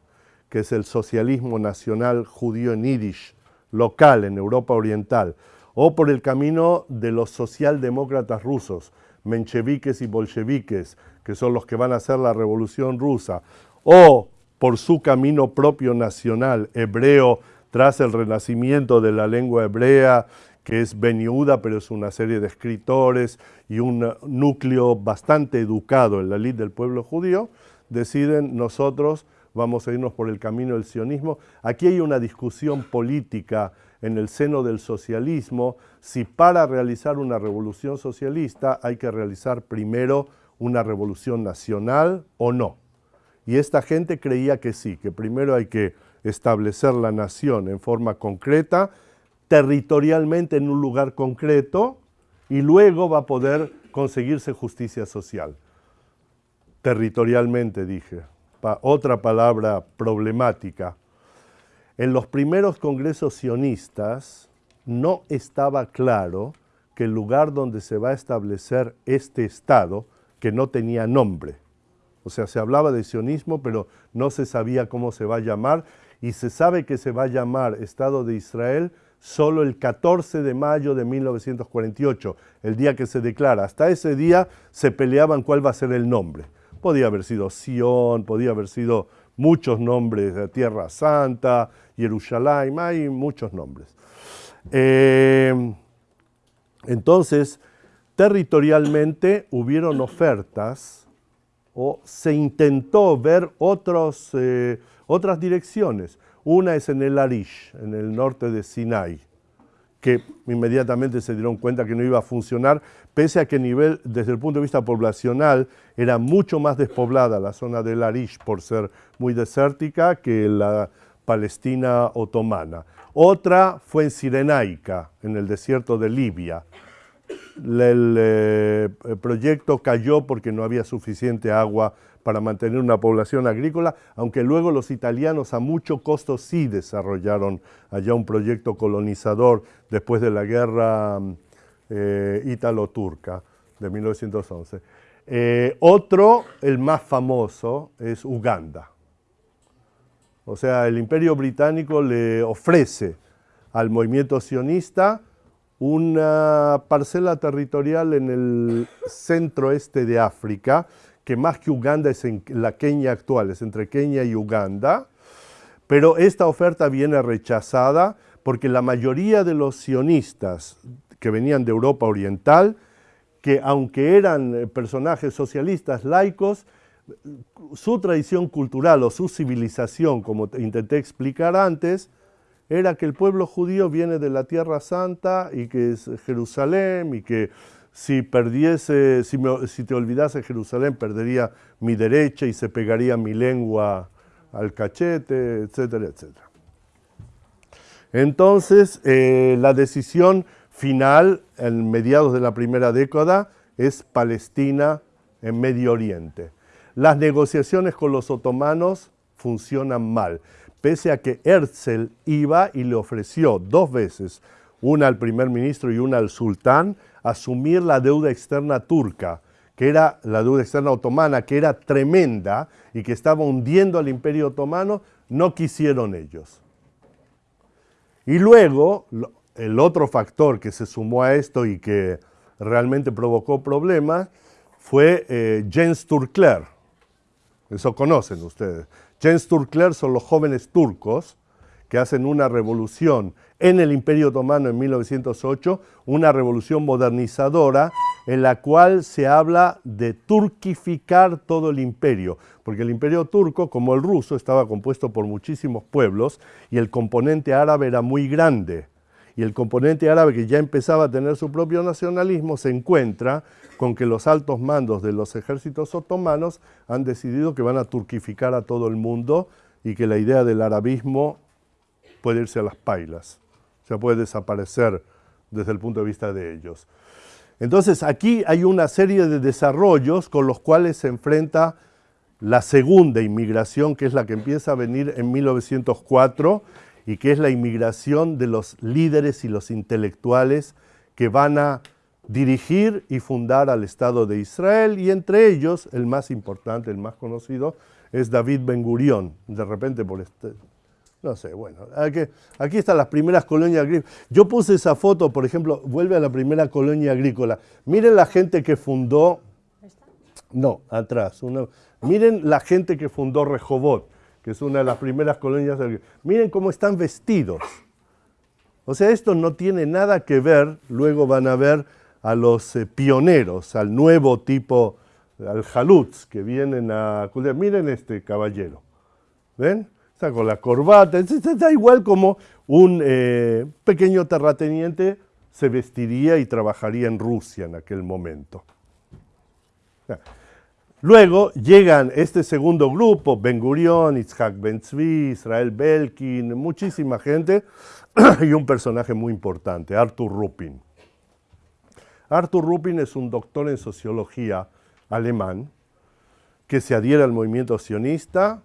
que es el socialismo nacional judío en Yiddish, local en Europa Oriental, o por el camino de los socialdemócratas rusos, mencheviques y bolcheviques, que son los que van a hacer la revolución rusa, o por su camino propio nacional, hebreo, tras el renacimiento de la lengua hebrea que es Ben pero es una serie de escritores y un núcleo bastante educado en la lid del pueblo judío, deciden nosotros vamos a irnos por el camino del sionismo. Aquí hay una discusión política en el seno del socialismo, si para realizar una revolución socialista hay que realizar primero una revolución nacional o no. Y esta gente creía que sí, que primero hay que establecer la nación en forma concreta, territorialmente en un lugar concreto y luego va a poder conseguirse justicia social. Territorialmente, dije. otra palabra problemática. En los primeros congresos sionistas no estaba claro que el lugar donde se va a establecer este Estado, que no tenía nombre. O sea, se hablaba de sionismo, pero no se sabía cómo se va a llamar, y se sabe que se va a llamar Estado de Israel solo el 14 de mayo de 1948, el día que se declara. Hasta ese día se peleaban cuál va a ser el nombre. Podía haber sido Sion, podía haber sido muchos nombres, de Tierra Santa, Jerusalén, hay muchos nombres. Eh, entonces, territorialmente hubieron ofertas o se intentó ver otros, eh, otras direcciones. Una es en el Arish, en el norte de Sinai, que inmediatamente se dieron cuenta que no iba a funcionar, pese a que nivel, desde el punto de vista poblacional era mucho más despoblada la zona del Arish por ser muy desértica que la Palestina otomana. Otra fue en Sirenaica, en el desierto de Libia. Eh, el, proyecto cayó porque no había suficiente agua para mantener una población agrícola, aunque luego los italianos a mucho costo sí desarrollaron allá un proyecto colonizador después de la guerra eh, ítalo-turca de 1911. Eh, otro, el más famoso, es Uganda. O sea, el imperio británico le ofrece al movimiento sionista una parcela territorial en el centro este de África, que más que Uganda es en la Kenia actual, es entre Kenia y Uganda, pero esta oferta viene rechazada porque la mayoría de los sionistas que venían de Europa Oriental, que aunque eran personajes socialistas laicos, su tradición cultural o su civilización, como intenté explicar antes, era que el pueblo judío viene de la Tierra Santa y que es Jerusalén y que si perdiese, si, te olvidase Jerusalén perdería mi derecha y se pegaría mi lengua al cachete, etcétera, etcétera. Entonces, eh, la decisión final, en mediados de la primera década, es Palestina en Medio Oriente. Las negociaciones con los otomanos funcionan mal pese a que Herzl iba y le ofreció dos veces, una al primer ministro y una al sultán, asumir la deuda externa turca, que era la deuda externa otomana, que era tremenda y que estaba hundiendo al imperio otomano, no quisieron ellos. Y luego, el otro factor que se sumó a esto y que realmente provocó problemas fue eh, Jens Turkler. Eso conocen ustedes. Jens Turkler son los jóvenes turcos que hacen una revolución en el Imperio Otomano en 1908, una revolución modernizadora en la cual se habla de turquificar todo el imperio, porque el imperio turco, como el ruso, estaba compuesto por muchísimos pueblos y el componente árabe era muy grande. Y el componente árabe que ya empezaba a tener su propio nacionalismo se encuentra con que los altos mandos de los ejércitos otomanos han decidido que van a turquificar a todo el mundo y que la idea del arabismo puede irse a las pailas, o sea, puede desaparecer desde el punto de vista de ellos. Entonces aquí hay una serie de desarrollos con los cuales se enfrenta la segunda inmigración, que es la que empieza a venir en 1904 y que es la inmigración de los líderes y los intelectuales que van a dirigir y fundar al Estado de Israel y entre ellos, el más importante, el más conocido, es David Ben Gurión, de repente por este, no sé, bueno, aquí, están las primeras colonias agrícolas. Yo puse esa foto, por ejemplo, vuelve a la primera colonia agrícola. Miren la gente que fundó, no, atrás, miren la gente que fundó Rejobot, que es una de las primeras colonias agrícolas. Miren cómo están vestidos. O sea, esto no tiene nada que ver, luego van a ver a los eh, pioneros, al nuevo tipo, al jalutz, que vienen a... Miren este caballero, ¿ven? Con la corbata, está igual como un eh, pequeño terrateniente se vestiría y trabajaría en Rusia en aquel momento. Luego llegan este segundo grupo, Ben Gurion, Itzhak Ben Tzvi, Israel Belkin, muchísima gente y un personaje muy importante, Arthur Rupin. Arthur Rupin es un doctor en sociología alemán que se adhiere al movimiento sionista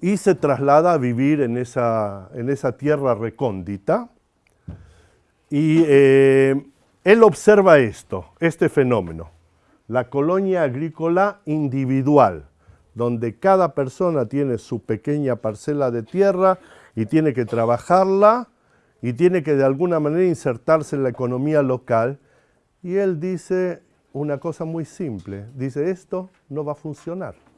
y se traslada a vivir en esa, en esa tierra recóndita. Y eh, él observa esto, este fenómeno, la colonia agrícola individual, donde cada persona tiene su pequeña parcela de tierra y tiene que trabajarla y tiene que de alguna manera insertarse en la economía local. Y él dice una cosa muy simple, dice esto no va a funcionar.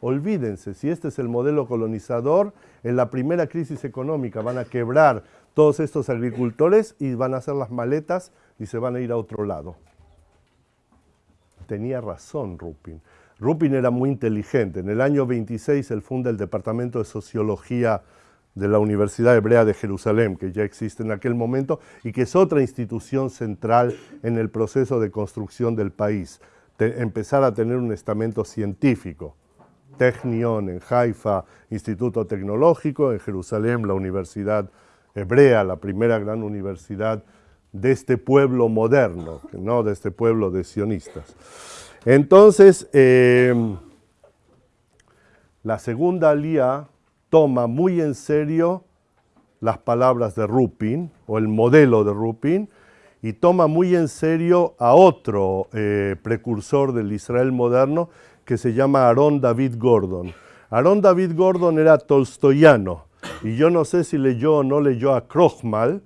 Olvídense, si este es el modelo colonizador, en la primera crisis económica van a quebrar todos estos agricultores y van a hacer las maletas y se van a ir a otro lado. Tenía razón Rupin. Rupin era muy inteligente. En el año 26 él funda el Departamento de Sociología de la Universidad Hebrea de Jerusalén, que ya existe en aquel momento y que es otra institución central en el proceso de construcción del país. empezar a tener un estamento científico. Technion en Haifa, Instituto Tecnológico, en Jerusalén la Universidad Hebrea, la primera gran universidad de este pueblo moderno, no de este pueblo de sionistas. Entonces, eh, la segunda alía toma muy en serio las palabras de Rupin, o el modelo de Rupin, y toma muy en serio a otro eh, precursor del Israel moderno que se llama Aaron David Gordon. Aaron David Gordon era tolstoyano, y yo no sé si leyó o no leyó a Krochmal,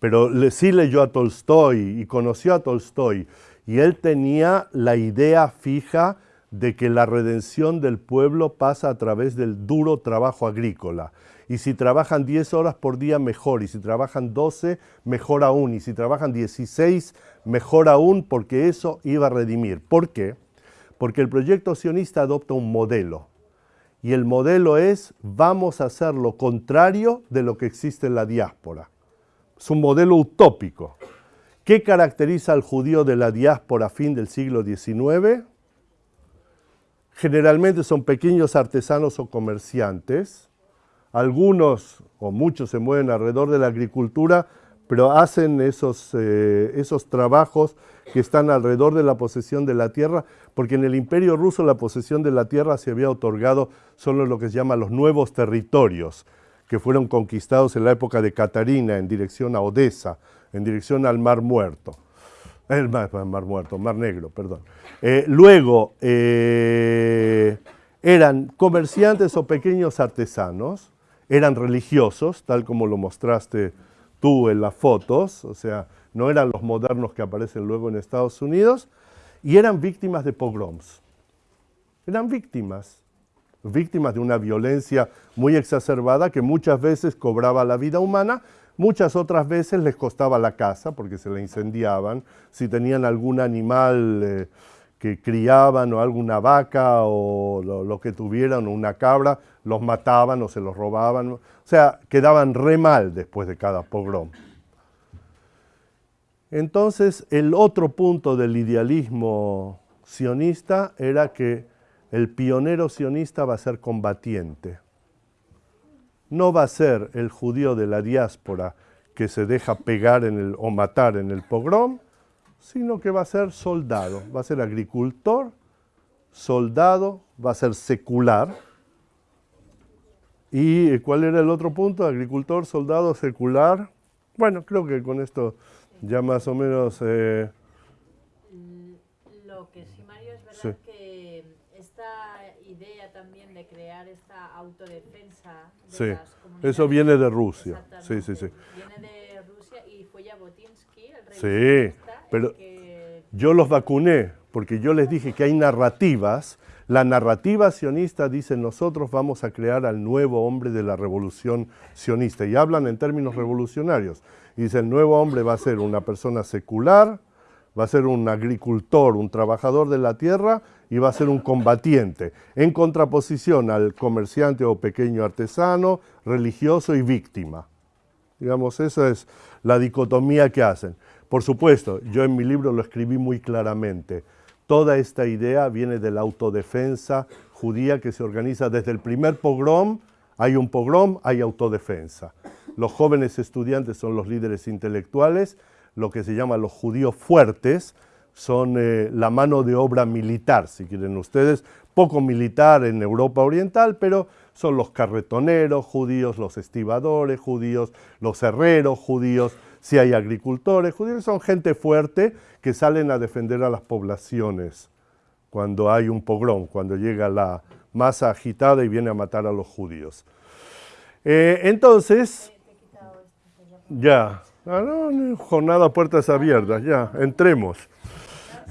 pero sí leyó a Tolstoy y conoció a Tolstoy. Y él tenía la idea fija de que la redención del pueblo pasa a través del duro trabajo agrícola. Y si trabajan 10 horas por día, mejor. Y si trabajan 12, mejor aún. Y si trabajan 16, mejor aún, porque eso iba a redimir. ¿Por qué? Porque el proyecto sionista adopta un modelo. Y el modelo es, vamos a hacer lo contrario de lo que existe en la diáspora. Es un modelo utópico. ¿Qué caracteriza al judío de la diáspora fin del siglo XIX? Generalmente son pequeños artesanos o comerciantes. Algunos o muchos se mueven alrededor de la agricultura, pero hacen esos, eh, esos trabajos que están alrededor de la posesión de la tierra, porque en el imperio ruso la posesión de la tierra se había otorgado solo lo que se llama los nuevos territorios, que fueron conquistados en la época de Catarina en dirección a Odessa, en dirección al Mar Muerto. El Mar, Muerto, Mar Negro, perdón. Eh, luego, eh, eran comerciantes o pequeños artesanos, eran religiosos, tal como lo mostraste tú en las fotos, o sea, no eran los modernos que aparecen luego en Estados Unidos, y eran víctimas de pogroms. Eran víctimas víctimas de una violencia muy exacerbada que muchas veces cobraba la vida humana, muchas otras veces les costaba la casa porque se la incendiaban, si tenían algún animal eh, que criaban o alguna vaca o lo, que tuvieran o una cabra, los mataban o se los robaban, o sea, quedaban re mal después de cada pogrom. Entonces, el otro punto del idealismo sionista era que el pionero sionista va a ser combatiente. No va a ser el judío de la diáspora que se deja pegar en el, o matar en el pogrom, sino que va a ser soldado, va a ser agricultor, soldado, va a ser secular. ¿Y cuál era el otro punto? Agricultor, soldado, secular. Bueno, creo que con esto ya más o menos... Eh, Lo que sí, Mario, es verdad idea también de crear esta autodefensa de sí, eso viene de Rusia. Sí, sí, sí. Viene de Rusia y fue Jabotinsky, el rey Sí, pero yo los vacuné porque yo les dije que hay narrativas. La narrativa sionista dice nosotros vamos a crear al nuevo hombre de la revolución sionista y hablan en términos revolucionarios. Dice el nuevo hombre va a ser una persona secular, va a ser un agricultor, un trabajador de la tierra y va a ser un combatiente, en contraposición al comerciante o pequeño artesano, religioso y víctima. Digamos, esa es la dicotomía que hacen. Por supuesto, yo en mi libro lo escribí muy claramente. Toda esta idea viene de la autodefensa judía que se organiza desde el primer pogrom, hay un pogrom, hay autodefensa. Los jóvenes estudiantes son los líderes intelectuales, lo que se llama los judíos fuertes, son eh, la mano de obra militar, si quieren ustedes, poco militar en Europa Oriental, pero son los carretoneros judíos, los estibadores judíos, los herreros judíos, si hay agricultores judíos, son gente fuerte que salen a defender a las poblaciones cuando hay un pogrom, cuando llega la masa agitada y viene a matar a los judíos. Eh, entonces, ya, ah, jornada puertas abiertas, ya, entremos.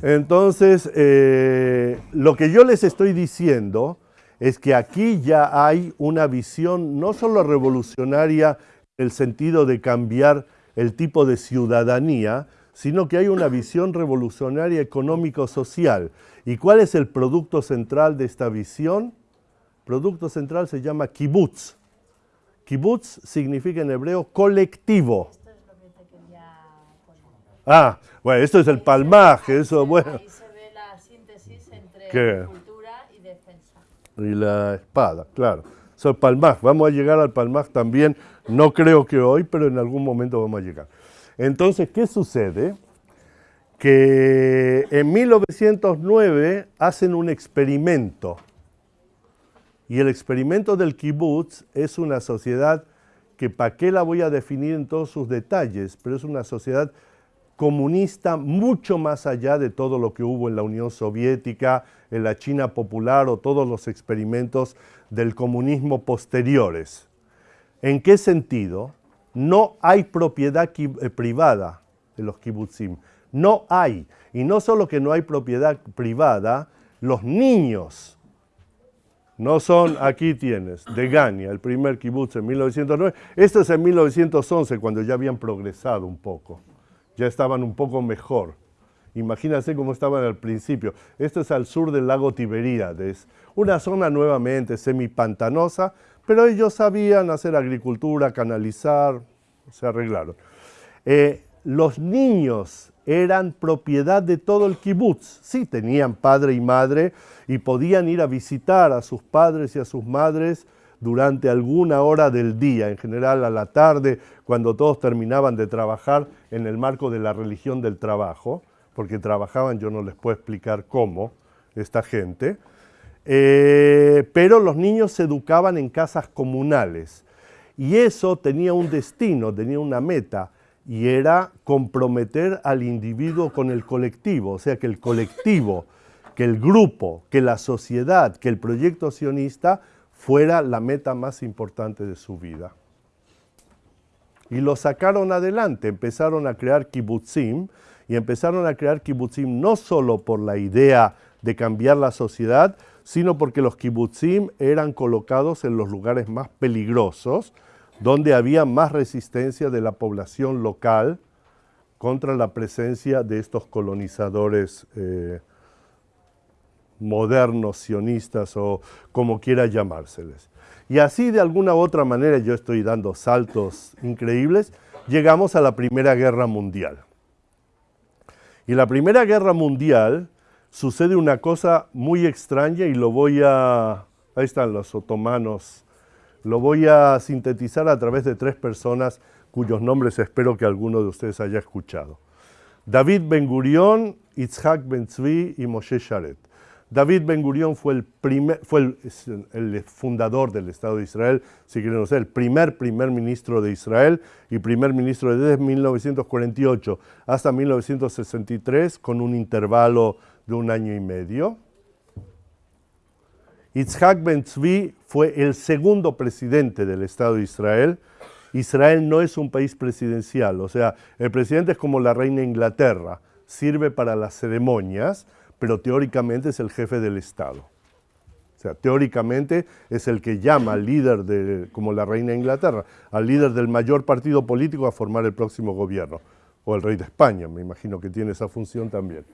Entonces, eh, lo que yo les estoy diciendo es que aquí ya hay una visión no solo revolucionaria en el sentido de cambiar el tipo de ciudadanía, sino que hay una visión revolucionaria económico-social. ¿Y cuál es el producto central de esta visión? producto central se llama kibbutz. Kibbutz significa en hebreo colectivo. Ah, bueno, esto es el palmaje, eso, bueno. Ahí se ve la síntesis entre cultura y defensa. Y la espada, claro. Eso es palmaj. Vamos a llegar al palmaj también, no creo que hoy, pero en algún momento vamos a llegar. Entonces, ¿qué sucede? Que en 1909 hacen un experimento y el experimento del kibbutz es una sociedad que para qué la voy a definir en todos sus detalles, pero es una sociedad comunista mucho más allá de todo lo que hubo en la Unión Soviética, en la China popular o todos los experimentos del comunismo posteriores. ¿En qué sentido? No hay propiedad eh, privada de los kibbutzim. No hay. Y no solo que no hay propiedad privada, los niños no son, aquí tienes, de Gania, el primer kibutz en 1909. Esto es en 1911, cuando ya habían progresado un poco. Ya estaban un poco mejor. Imagínense cómo estaban al principio. Esto es al sur del lago Tiberíades, una zona nuevamente semipantanosa, pero ellos sabían hacer agricultura, canalizar, se arreglaron. Eh, los niños eran propiedad de todo el kibutz. Sí, tenían padre y madre y podían ir a visitar a sus padres y a sus madres durante alguna hora del día, en general a la tarde, cuando todos terminaban de trabajar en el marco de la religión del trabajo, porque trabajaban, yo no les puedo explicar cómo, esta gente, eh, pero los niños se educaban en casas comunales y eso tenía un destino, tenía una meta, y era comprometer al individuo con el colectivo, o sea que el colectivo, que el grupo, que la sociedad, que el proyecto sionista fuera la meta más importante de su vida. Y lo sacaron adelante, empezaron a crear kibbutzim, y empezaron a crear kibbutzim no solo por la idea de cambiar la sociedad, sino porque los kibbutzim eran colocados en los lugares más peligrosos, donde había más resistencia de la población local contra la presencia de estos colonizadores eh, modernos, sionistas o como quiera llamárseles. Y así de alguna u otra manera, yo estoy dando saltos increíbles, llegamos a la Primera Guerra Mundial. Y la Primera Guerra Mundial sucede una cosa muy extraña y lo voy a... Ahí están los otomanos lo voy a sintetizar a través de tres personas cuyos nombres espero que alguno de ustedes haya escuchado. David Ben Gurion, Itzhak Ben Tzvi y Moshe Sharet. David Ben Gurion fue, el, primer, fue el, fundador del Estado de Israel, si quieren ser, el primer primer ministro de Israel y primer ministro desde 1948 hasta 1963 con un intervalo de un año y medio. Itzhak Ben Tzvi fue el segundo presidente del Estado de Israel. Israel no es un país presidencial, o sea, el presidente es como la reina Inglaterra, sirve para las ceremonias, pero teóricamente es el jefe del Estado. O sea, teóricamente es el que llama al líder, de, como la reina Inglaterra, al líder del mayor partido político a formar el próximo gobierno. O el rey de España, me imagino que tiene esa función también.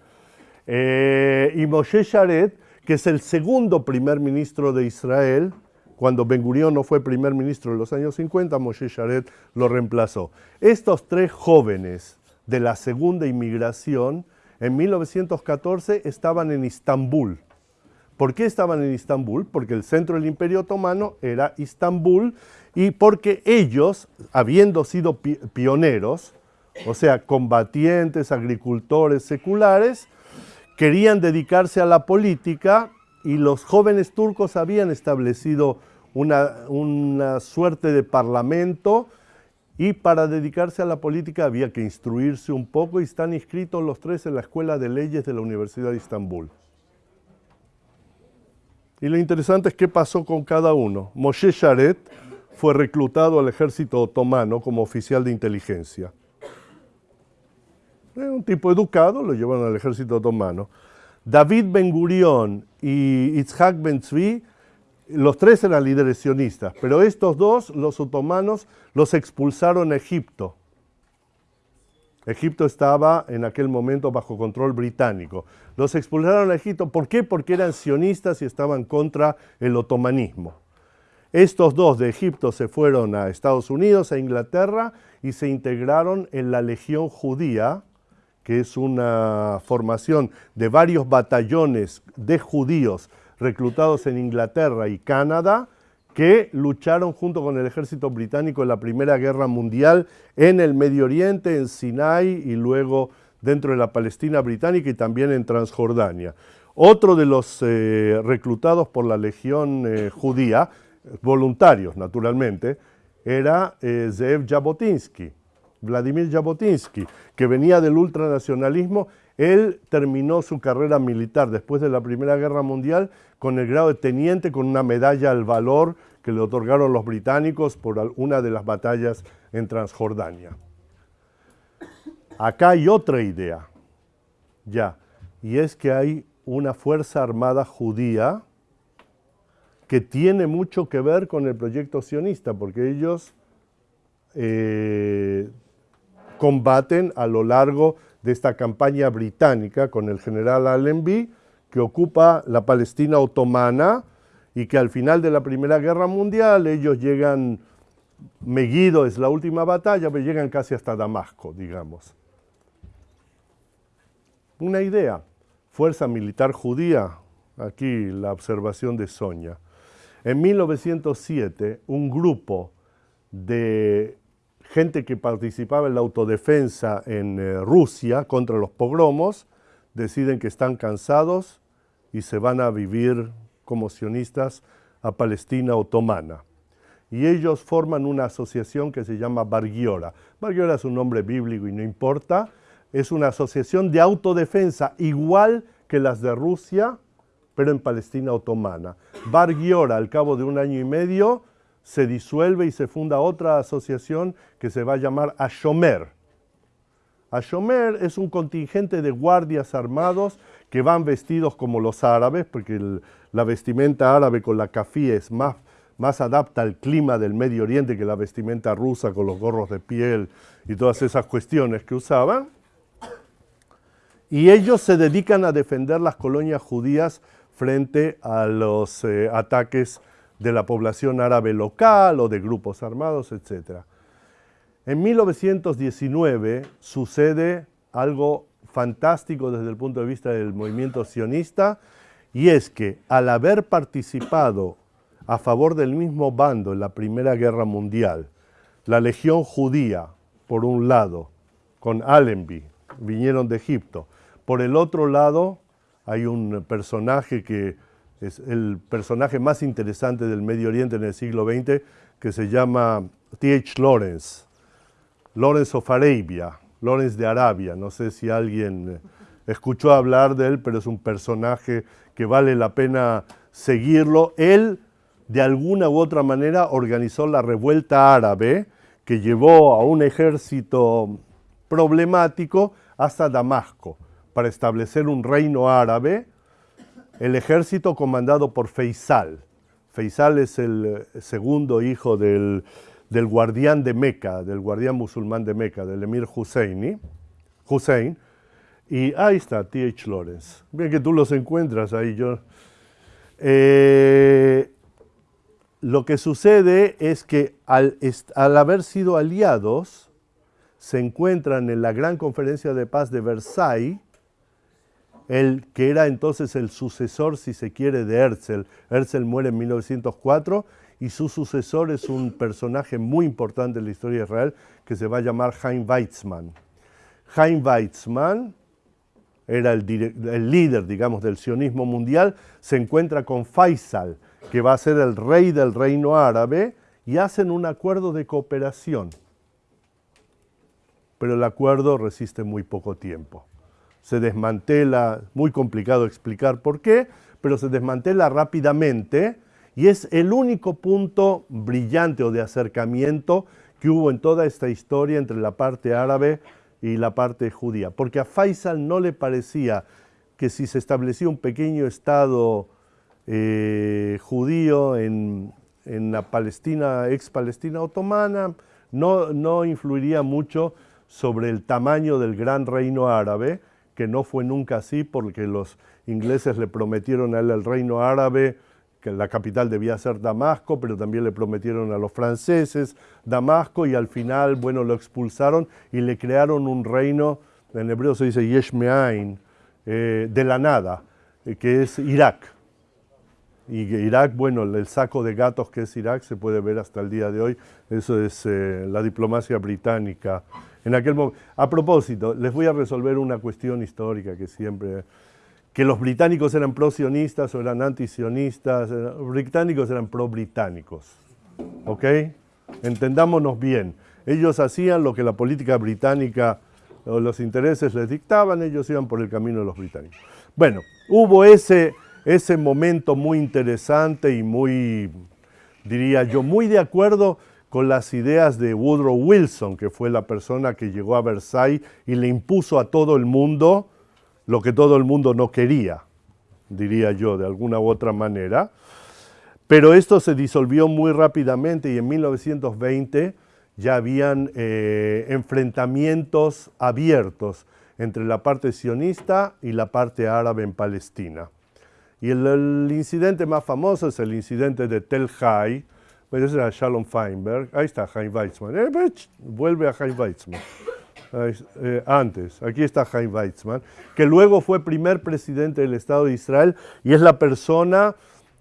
Eh, y Moshe Sharet que es el segundo primer ministro de Israel. Cuando Ben Gurion no fue primer ministro en los años 50, Moshe Sharet lo reemplazó. Estos tres jóvenes de la segunda inmigración en 1914 estaban en Istambul. ¿Por qué estaban en Istambul? Porque el centro del Imperio Otomano era Istambul y porque ellos, habiendo sido pioneros, o sea, combatientes, agricultores seculares, querían dedicarse a la política y los jóvenes turcos habían establecido una, una suerte de parlamento y para dedicarse a la política había que instruirse un poco y están inscritos los tres en la Escuela de Leyes de la Universidad de Estambul. Y lo interesante es qué pasó con cada uno. Moshe Sharet fue reclutado al ejército otomano como oficial de inteligencia. Era un tipo educado, lo llevaron al ejército otomano. David Ben Gurion y Itzhak Ben Tzvi, los tres eran líderes sionistas, pero estos dos, los otomanos, los expulsaron a Egipto. Egipto estaba en aquel momento bajo control británico. Los expulsaron a Egipto, ¿por qué? Porque eran sionistas y estaban contra el otomanismo. Estos dos de Egipto se fueron a Estados Unidos, a Inglaterra, y se integraron en la Legión Judía, que es una formación de varios batallones de judíos reclutados en Inglaterra y Canadá, que lucharon junto con el ejército británico en la Primera Guerra Mundial en el Medio Oriente, en Sinai y luego dentro de la Palestina británica y también en Transjordania. Otro de los eh, reclutados por la Legión eh, Judía, voluntarios naturalmente, era eh, Jabotinsky, Vladimir Jabotinsky, que venía del ultranacionalismo. Él terminó su carrera militar después de la Primera Guerra Mundial con el grado de teniente con una medalla al valor que le otorgaron los británicos por una de las batallas en Transjordania. Acá hay otra idea, ya, y es que hay una fuerza armada judía que tiene mucho que ver con el proyecto sionista, porque ellos eh, combaten a lo largo de esta campaña británica con el general Allenby, que ocupa la Palestina otomana y que al final de la Primera Guerra Mundial ellos llegan, Megiddo es la última batalla, pero llegan casi hasta Damasco, digamos. Una idea, fuerza militar judía, aquí la observación de Sonia. En 1907, un grupo de gente que participaba en la autodefensa en eh, Rusia contra los pogromos, deciden que están cansados y se van a vivir como sionistas a Palestina otomana. Y ellos forman una asociación que se llama Bargiora. Bargiora es un nombre bíblico y no importa. Es una asociación de autodefensa igual que las de Rusia, pero en Palestina otomana. Bargiora, al cabo de un año y medio, se disuelve y se funda otra asociación que se va a llamar Ashomer. Ashomer es un contingente de guardias armados que van vestidos como los árabes, porque la vestimenta árabe con la cafí es más, más adapta al clima del Medio Oriente que la vestimenta rusa con los gorros de piel y todas esas cuestiones que usaban. Y ellos se dedican a defender las colonias judías frente a los eh, ataques de la población árabe local o de grupos armados, etc. En 1919 sucede algo fantástico desde el punto de vista del movimiento sionista y es que al haber participado a favor del mismo bando en la Primera Guerra Mundial, la Legión Judía, por un lado, con Allenby, vinieron de Egipto, por el otro lado hay un personaje que es el personaje más interesante del Medio Oriente en el siglo XX, que se llama T.H. Lawrence, Lawrence of Arabia, Lawrence de Arabia. No sé si alguien escuchó hablar de él, pero es un personaje que vale la pena seguirlo. Él, de alguna u otra manera, organizó la revuelta árabe que llevó a un ejército problemático hasta Damasco para establecer un reino árabe el ejército comandado por Feisal. Feisal es el segundo hijo del, guardián de Meca, del guardián musulmán de Meca, del emir Husseini, Hussein. Y ahí está, T.H. Lawrence. Bien que tú los encuentras ahí. Yo, eh, lo que sucede es que al, al haber sido aliados, se encuentran en la gran conferencia de paz de Versailles, el que era entonces el sucesor, si se quiere, de Herzl. Herzl muere en 1904 y su sucesor es un personaje muy importante en la historia de Israel que se va a llamar Chaim Weizmann. Chaim Weizmann era el, líder, digamos, del sionismo mundial, se encuentra con Faisal, que va a ser el rey del reino árabe, y hacen un acuerdo de cooperación. Pero el acuerdo resiste muy poco tiempo. Se desmantela, muy complicado explicar por qué, pero se desmantela rápidamente y es el único punto brillante o de acercamiento que hubo en toda esta historia entre la parte árabe y la parte judía. Porque a Faisal no le parecía que si se establecía un pequeño estado eh, judío en, la Palestina, ex-Palestina otomana, no, no influiría mucho sobre el tamaño del gran reino árabe, que no fue nunca así porque los ingleses le prometieron a él el reino árabe, que la capital debía ser Damasco, pero también le prometieron a los franceses Damasco y al final, bueno, lo expulsaron y le crearon un reino, en hebreo se dice Yeshmeain, eh, de la nada, eh, que es Irak. Y Irak, bueno, el saco de gatos que es Irak se puede ver hasta el día de hoy, eso es eh, la diplomacia británica. En aquel A propósito, les voy a resolver una cuestión histórica que siempre que los británicos eran pro-sionistas o eran anti-sionistas, los británicos eran pro-británicos. ¿Ok? Entendámonos bien. Ellos hacían lo que la política británica o los intereses les dictaban, ellos iban por el camino de los británicos. Bueno, hubo ese, ese momento muy interesante y muy, diría yo, muy de acuerdo con las ideas de Woodrow Wilson, que fue la persona que llegó a Versailles y le impuso a todo el mundo lo que todo el mundo no quería, diría yo, de alguna u otra manera. Pero esto se disolvió muy rápidamente y en 1920 ya habían eh, enfrentamientos abiertos entre la parte sionista y la parte árabe en Palestina. Y el, incidente más famoso es el incidente de Tel Hai, pues ese era Shalom Feinberg, ahí está Chaim Weizmann, eh, vuelve a Chaim Weizmann. Eh, antes, aquí está Chaim Weizmann, que luego fue primer presidente del Estado de Israel y es la persona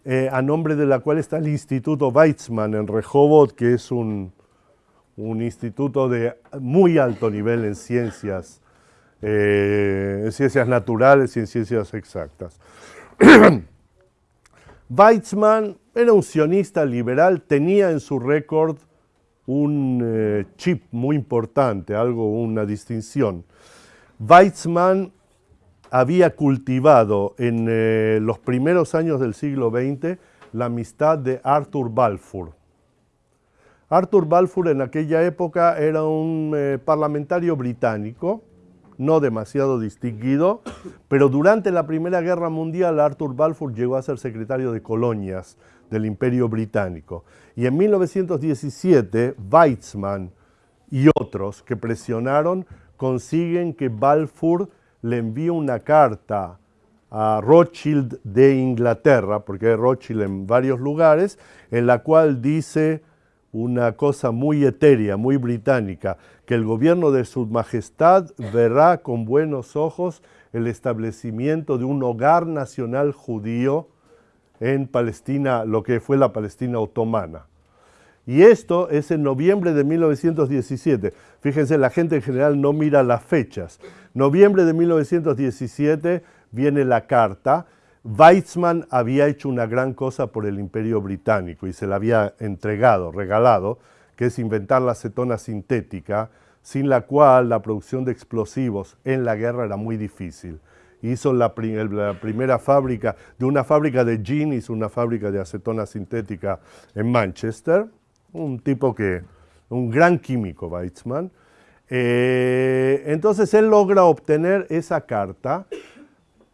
eh, a nombre de la cual está el Instituto Weizmann en Rehovot, que es un, instituto de muy alto nivel en ciencias, eh, en ciencias naturales y en ciencias exactas. Weizmann era un sionista liberal, tenía en su récord un eh, chip muy importante, algo, una distinción. Weizmann había cultivado en eh, los primeros años del siglo XX la amistad de Arthur Balfour. Arthur Balfour en aquella época era un eh, parlamentario británico, no demasiado distinguido, pero durante la Primera Guerra Mundial Arthur Balfour llegó a ser secretario de colonias del Imperio Británico. Y en 1917, Weizmann y otros que presionaron consiguen que Balfour le envíe una carta a Rothschild de Inglaterra, porque hay Rothschild en varios lugares, en la cual dice una cosa muy etérea, muy británica, que el gobierno de su majestad verá con buenos ojos el establecimiento de un hogar nacional judío en Palestina, lo que fue la Palestina otomana. Y esto es en noviembre de 1917. Fíjense, la gente en general no mira las fechas. Noviembre de 1917 viene la carta. Weizmann había hecho una gran cosa por el imperio británico y se la había entregado, regalado, que es inventar la acetona sintética, sin la cual la producción de explosivos en la guerra era muy difícil hizo la, primera fábrica, de una fábrica de gin, hizo una fábrica de acetona sintética en Manchester, un tipo que, un gran químico, Weizmann. Eh, entonces él logra obtener esa carta.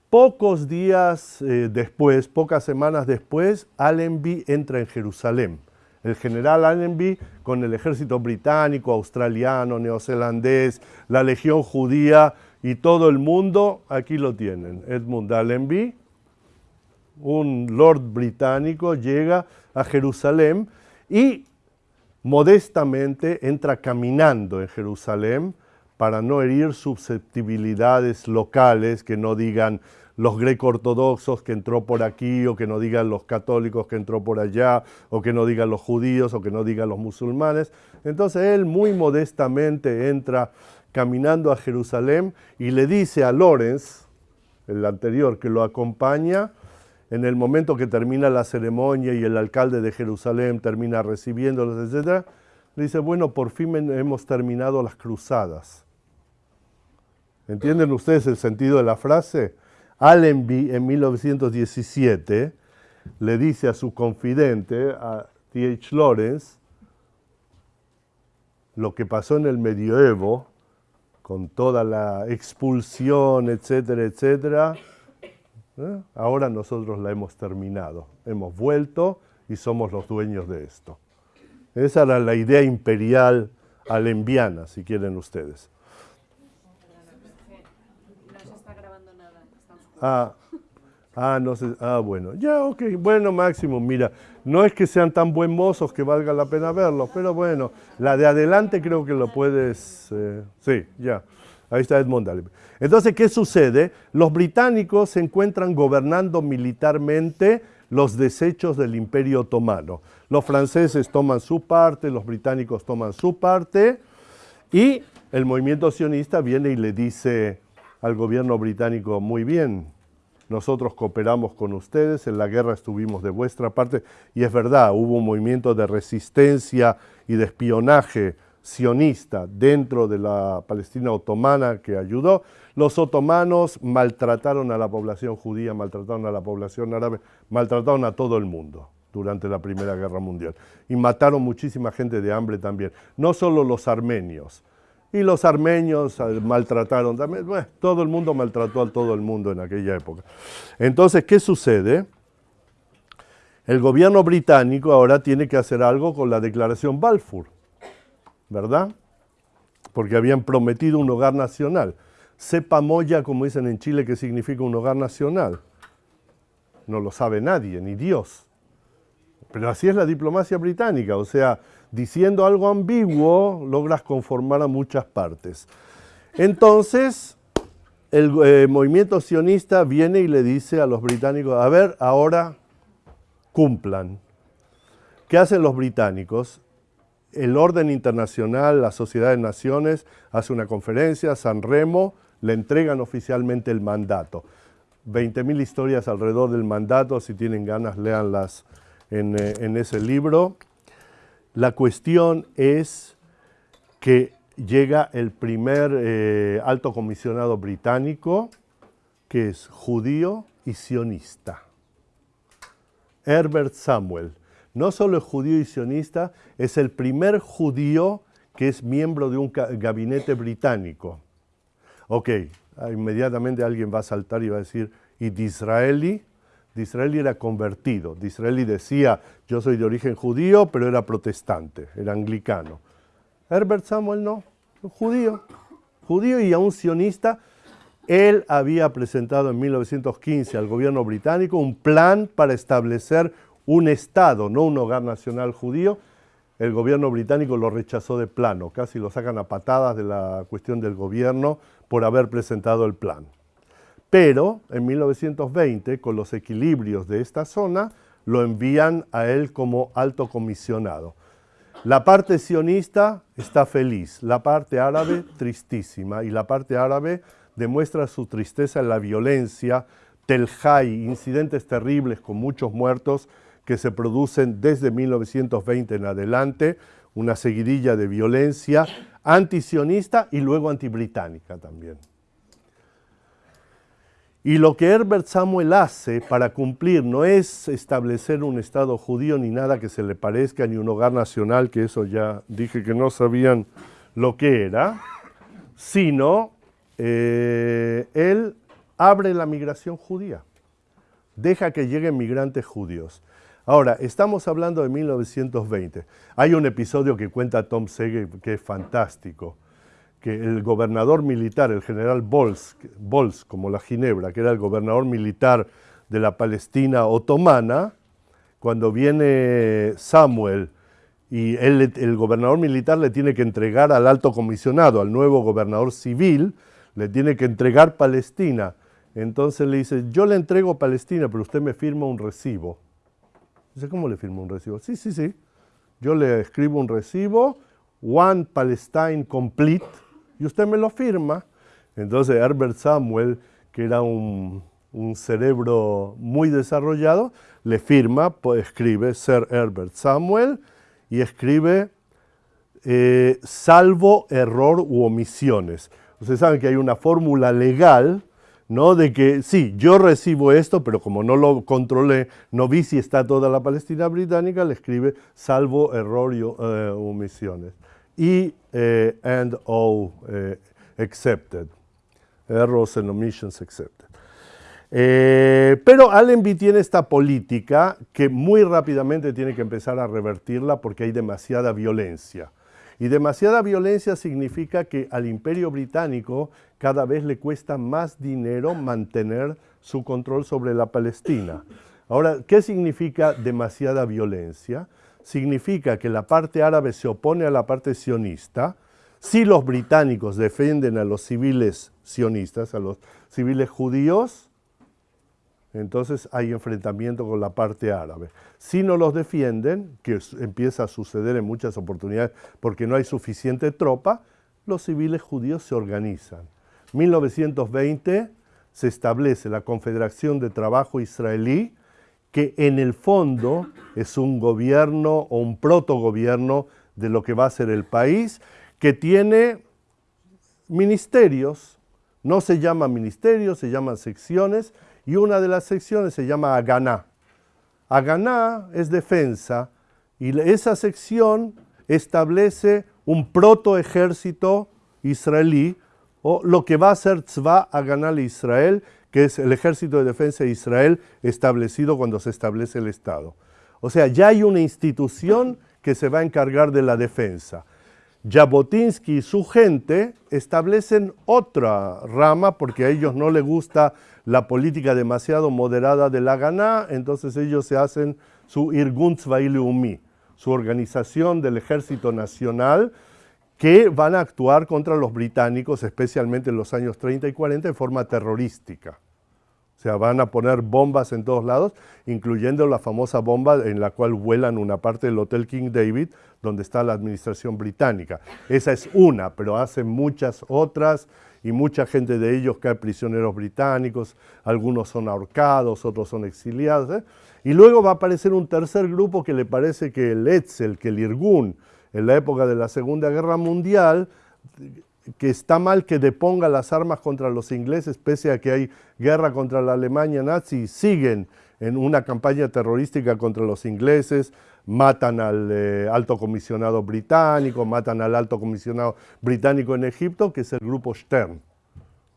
Pocos días eh, después, pocas semanas después, Allenby entra en Jerusalén. El general Allenby, con el ejército británico, australiano, neozelandés, la legión judía, y todo el mundo, aquí lo tienen, Edmund Allenby, un lord británico, llega a Jerusalén y modestamente entra caminando en Jerusalén para no herir susceptibilidades locales, que no digan los greco-ortodoxos que entró por aquí, o que no digan los católicos que entró por allá, o que no digan los judíos, o que no digan los musulmanes. Entonces él muy modestamente entra caminando a Jerusalén y le dice a Lorenz, el anterior, que lo acompaña en el momento que termina la ceremonia y el alcalde de Jerusalén termina recibiéndolos, etc., le dice, bueno, por fin hemos terminado las cruzadas. ¿Entienden ustedes el sentido de la frase? Allenby en 1917 le dice a su confidente, a T.H. Lawrence, lo que pasó en el medioevo, con toda la expulsión, etcétera, etcétera, ¿eh? ahora nosotros la hemos terminado. Hemos vuelto y somos los dueños de esto. Esa era la idea imperial alembiana, si quieren ustedes. No se está grabando nada. Ah, ah, no sé. Ah, bueno. Ya, ok. Bueno, Máximo, mira, no es que sean tan buen mozos que valga la pena verlos, pero bueno, la de adelante creo que lo puedes... Eh, sí, ya. Ahí está Edmond Allen. Entonces, ¿qué sucede? Los británicos se encuentran gobernando militarmente los desechos del Imperio Otomano. Los franceses toman su parte, los británicos toman su parte y el movimiento sionista viene y le dice al gobierno británico, muy bien, nosotros cooperamos con ustedes, en la guerra estuvimos de vuestra parte y es verdad, hubo un movimiento de resistencia y de espionaje sionista dentro de la Palestina otomana que ayudó. Los otomanos maltrataron a la población judía, maltrataron a la población árabe, maltrataron a todo el mundo durante la Primera Guerra Mundial. Y mataron muchísima gente de hambre también, no solo los armenios. Y los armenios eh, maltrataron también, bueno, todo el mundo maltrató a todo el mundo en aquella época. Entonces, ¿qué sucede? El gobierno británico ahora tiene que hacer algo con la declaración Balfour ¿verdad? Porque habían prometido un hogar nacional. Sepa moya, como dicen en Chile, que significa un hogar nacional. No lo sabe nadie, ni Dios. Pero así es la diplomacia británica, o sea, diciendo algo ambiguo logras conformar a muchas partes. Entonces, el eh, movimiento sionista viene y le dice a los británicos, a ver, ahora cumplan. ¿Qué hacen los británicos? el orden internacional, la Sociedad de Naciones, hace una conferencia, San Remo, le entregan oficialmente el mandato. 20.000 historias alrededor del mandato, si tienen ganas, léanlas en, eh, en ese libro. La cuestión es que llega el primer eh, alto comisionado británico, que es judío y sionista, Herbert Samuel no solo es judío y sionista, es el primer judío que es miembro de un gabinete británico. Ok, inmediatamente alguien va a saltar y va a decir, ¿y Disraeli? Disraeli era convertido. Disraeli decía, yo soy de origen judío, pero era protestante, era anglicano. Herbert Samuel no, judío, judío y aún sionista. Él había presentado en 1915 al gobierno británico un plan para establecer un Estado, no un hogar nacional judío, el gobierno británico lo rechazó de plano, casi lo sacan a patadas de la cuestión del gobierno por haber presentado el plan. Pero en 1920, con los equilibrios de esta zona, lo envían a él como alto comisionado. La parte sionista está feliz, la parte árabe tristísima, y la parte árabe demuestra su tristeza en la violencia, Telhai, incidentes terribles con muchos muertos, que se producen desde 1920 en adelante, una seguidilla de violencia antisionista y luego antibritánica también. Y lo que Herbert Samuel hace para cumplir no es establecer un Estado judío ni nada que se le parezca, ni un hogar nacional, que eso ya dije que no sabían lo que era, sino eh, él abre la migración judía, deja que lleguen migrantes judíos. Ahora, estamos hablando de 1920. Hay un episodio que cuenta Tom Sege que es fantástico, que el gobernador militar, el general Bols, Bols, como la Ginebra, que era el gobernador militar de la Palestina otomana, cuando viene Samuel y el gobernador militar le tiene que entregar al alto comisionado, al nuevo gobernador civil, le tiene que entregar Palestina. Entonces le dice, yo le entrego Palestina, pero usted me firma un recibo. Dice, ¿cómo le firmo un recibo? Sí, sí, sí. Yo le escribo un recibo, One Palestine Complete, y usted me lo firma. Entonces Herbert Samuel, que era un, cerebro muy desarrollado, le firma, pues, escribe Sir Herbert Samuel y escribe eh, salvo error u omisiones. Ustedes saben que hay una fórmula legal, ¿no? De que sí, yo recibo esto, pero como no lo controlé, no vi si está toda la Palestina británica, le escribe salvo error y eh, omisiones. Eh, and all accepted. Errors and omissions accepted. pero Allenby tiene esta política que muy rápidamente tiene que empezar a revertirla porque hay demasiada violencia. Y demasiada violencia significa que al imperio británico cada vez le cuesta más dinero mantener su control sobre la Palestina. Ahora, ¿qué significa demasiada violencia? Significa que la parte árabe se opone a la parte sionista, si los británicos defienden a los civiles sionistas, a los civiles judíos, entonces hay enfrentamiento con la parte árabe. Si no los defienden, que empieza a suceder en muchas oportunidades porque no hay suficiente tropa, los civiles judíos se organizan. 1920 se establece la Confederación de Trabajo Israelí, que en el fondo es un gobierno o un protogobierno de lo que va a ser el país, que tiene ministerios, no se llaman ministerios, se llaman secciones, y una de las secciones se llama Aganá. Aganá es defensa y esa sección establece un protoejército israelí o lo que va a ser Tzva Aganá Israel, que es el ejército de defensa de Israel establecido cuando se establece el Estado. O sea, ya hay una institución que se va a encargar de la defensa. Jabotinsky y su gente establecen otra rama porque a ellos no les gusta la política demasiado moderada de la Ganá, entonces ellos se hacen su Irgun Umi, su organización del ejército nacional, que van a actuar contra los británicos, especialmente en los años 30 y 40, en forma terrorística. Sea, van a poner bombas en todos lados, incluyendo la famosa bomba en la cual vuelan una parte del Hotel King David, donde está la administración británica. Esa es una, pero hacen muchas otras y mucha gente de ellos cae prisioneros británicos, algunos son ahorcados, otros son exiliados. ¿eh? Y luego va a aparecer un tercer grupo que le parece que el Etzel, que el Irgun, en la época de la Segunda Guerra Mundial, que está mal que deponga las armas contra los ingleses, pese a que hay guerra contra la Alemania nazi, siguen en una campaña terrorística contra los ingleses, matan al eh, alto comisionado británico, matan al alto comisionado británico en Egipto, que es el grupo Stern,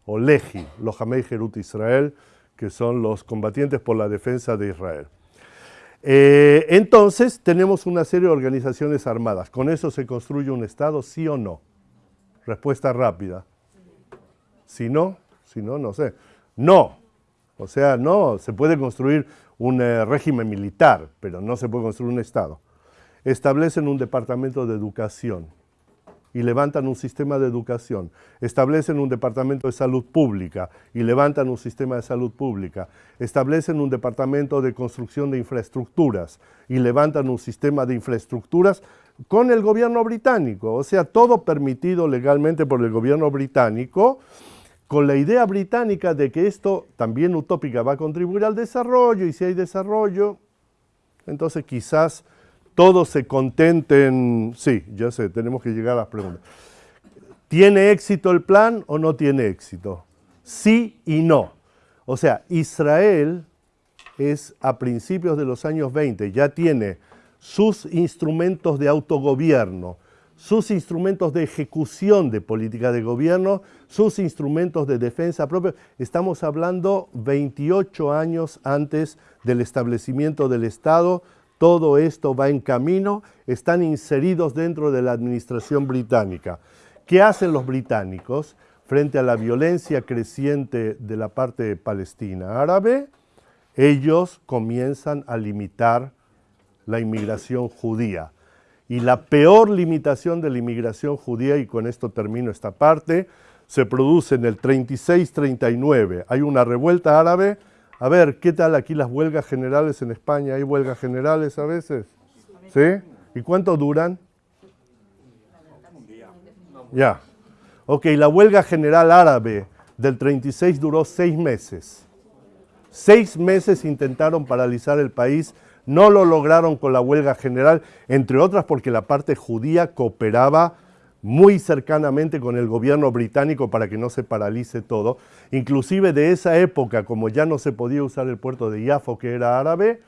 o Lehi, los Hamei Jerut Israel, que son los combatientes por la defensa de Israel. Eh, entonces, tenemos una serie de organizaciones armadas. ¿Con eso se construye un Estado, sí o no? Respuesta rápida. Si no, si no, no sé. No. O sea, no, se puede construir un eh, régimen militar, pero no se puede construir un Estado. Establecen un departamento de educación y levantan un sistema de educación. Establecen un departamento de salud pública y levantan un sistema de salud pública. Establecen un departamento de construcción de infraestructuras y levantan un sistema de infraestructuras con el gobierno británico. O sea, todo permitido legalmente por el gobierno británico con la idea británica de que esto también utópica va a contribuir al desarrollo y si hay desarrollo, entonces quizás todos se contenten, sí, ya sé, tenemos que llegar a las preguntas. ¿Tiene éxito el plan o no tiene éxito? Sí y no. O sea, Israel es a principios de los años 20, ya tiene sus instrumentos de autogobierno, sus instrumentos de ejecución de política de gobierno, sus instrumentos de defensa propia. Estamos hablando 28 años antes del establecimiento del Estado. Todo esto va en camino, están inseridos dentro de la administración británica. ¿Qué hacen los británicos frente a la violencia creciente de la parte palestina árabe? Ellos comienzan a limitar la inmigración judía y la peor limitación de la inmigración judía, y con esto termino esta parte, se produce en el 36-39. Hay una revuelta árabe. A ver, ¿qué tal aquí las huelgas generales en España? ¿Hay huelgas generales a veces? ¿Sí? ¿Y cuánto duran? Ya. Ok, la huelga general árabe del 36 duró seis meses. Seis meses intentaron paralizar el país, no lo lograron con la huelga general, entre otras porque la parte judía cooperaba muy cercanamente con el gobierno británico para que no se paralice todo. Inclusive de esa época, como ya no se podía usar el puerto de Yafo, que era árabe,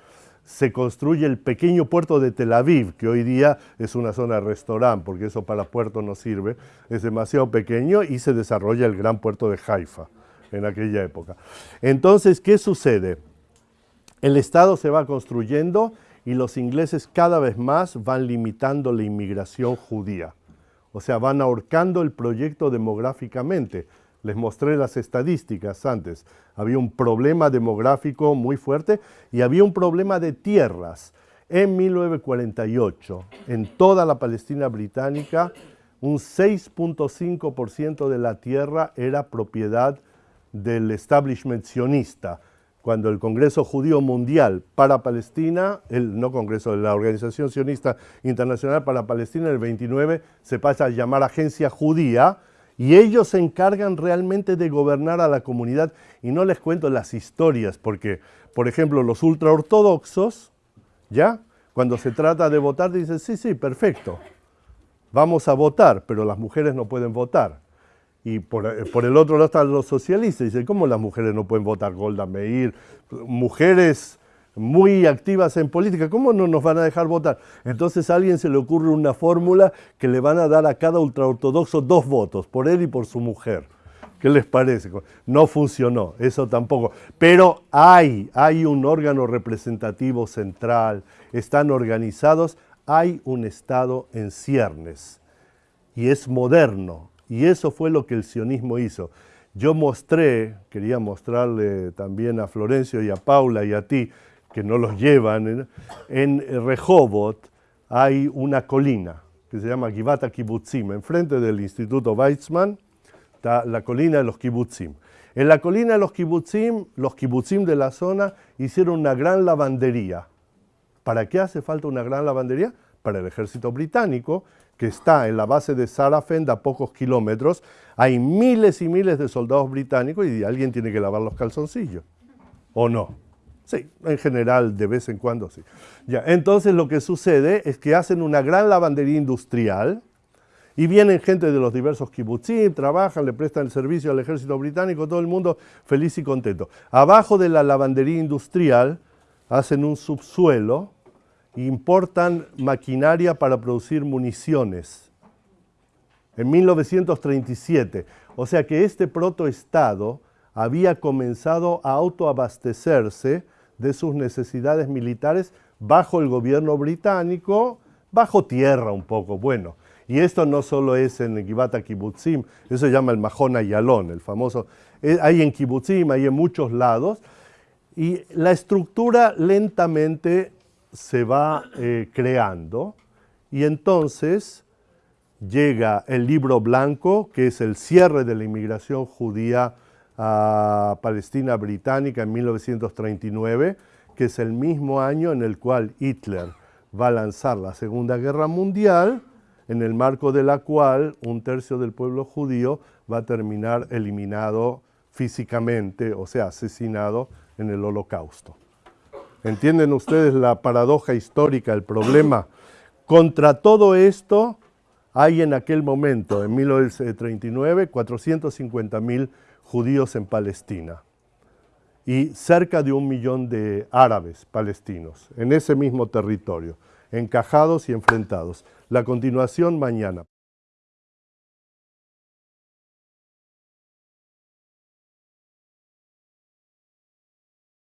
se construye el pequeño puerto de Tel Aviv, que hoy día es una zona de restaurante, porque eso para puerto no sirve, es demasiado pequeño y se desarrolla el gran puerto de Haifa en aquella época. Entonces, ¿qué sucede? El Estado se va construyendo y los ingleses cada vez más van limitando la inmigración judía. O sea, van ahorcando el proyecto demográficamente. Les mostré las estadísticas antes. Había un problema demográfico muy fuerte y había un problema de tierras. En 1948, en toda la Palestina británica, un 6.5% de la tierra era propiedad del establishment sionista. Cuando el Congreso Judío Mundial para Palestina, el no Congreso, la Organización Sionista Internacional para Palestina, el 29, se pasa a llamar Agencia Judía, y ellos se encargan realmente de gobernar a la comunidad. Y no les cuento las historias, porque, por ejemplo, los ultraortodoxos, ¿ya? Cuando se trata de votar, dicen, sí, sí, perfecto, vamos a votar, pero las mujeres no pueden votar. Y por, eh, por, el otro lado están los socialistas. Dicen, ¿cómo las mujeres no pueden votar? Golda Meir, mujeres muy activas en política, ¿cómo no nos van a dejar votar? Entonces a alguien se le ocurre una fórmula que le van a dar a cada ultraortodoxo dos votos, por él y por su mujer. ¿Qué les parece? No funcionó, eso tampoco. Pero hay, hay un órgano representativo central, están organizados, hay un Estado en ciernes y es moderno. Y eso fue lo que el sionismo hizo. Yo mostré, quería mostrarle también a Florencio y a Paula y a ti, que no los llevan, en Rehovot hay una colina que se llama Givata Kibutzim, enfrente del Instituto Weizmann, está la colina de los Kibutzim. En la colina de los Kibutzim, los Kibutzim de la zona hicieron una gran lavandería. ¿Para qué hace falta una gran lavandería? Para el ejército británico, que está en la base de Sarafend a pocos kilómetros. Hay miles y miles de soldados británicos y alguien tiene que lavar los calzoncillos. ¿O no? Sí, en general, de vez en cuando sí. Ya, entonces lo que sucede es que hacen una gran lavandería industrial y vienen gente de los diversos kibbutzim, trabajan, le prestan el servicio al ejército británico, todo el mundo feliz y contento. Abajo de la lavandería industrial hacen un subsuelo importan maquinaria para producir municiones. En 1937. O sea que este protoestado había comenzado a autoabastecerse de sus necesidades militares bajo el gobierno británico, bajo tierra un poco, bueno. Y esto no solo es en Gibata Kibutzim, eso se llama el Mahon Ayalon, el famoso. Eh, hay en Kibutzim, hay en muchos lados. Y la estructura lentamente se va eh, creando y entonces llega el libro blanco, que es el cierre de la inmigración judía a Palestina británica en 1939, que es el mismo año en el cual Hitler va a lanzar la Segunda Guerra Mundial, en el marco de la cual un tercio del pueblo judío va a terminar eliminado físicamente, o sea, asesinado en el holocausto. ¿Entienden ustedes la paradoja histórica, el problema? Contra todo esto, hay en aquel momento, en 1939, 450.000 judíos en Palestina y cerca de un millón de árabes palestinos en ese mismo territorio, encajados y enfrentados. La continuación mañana.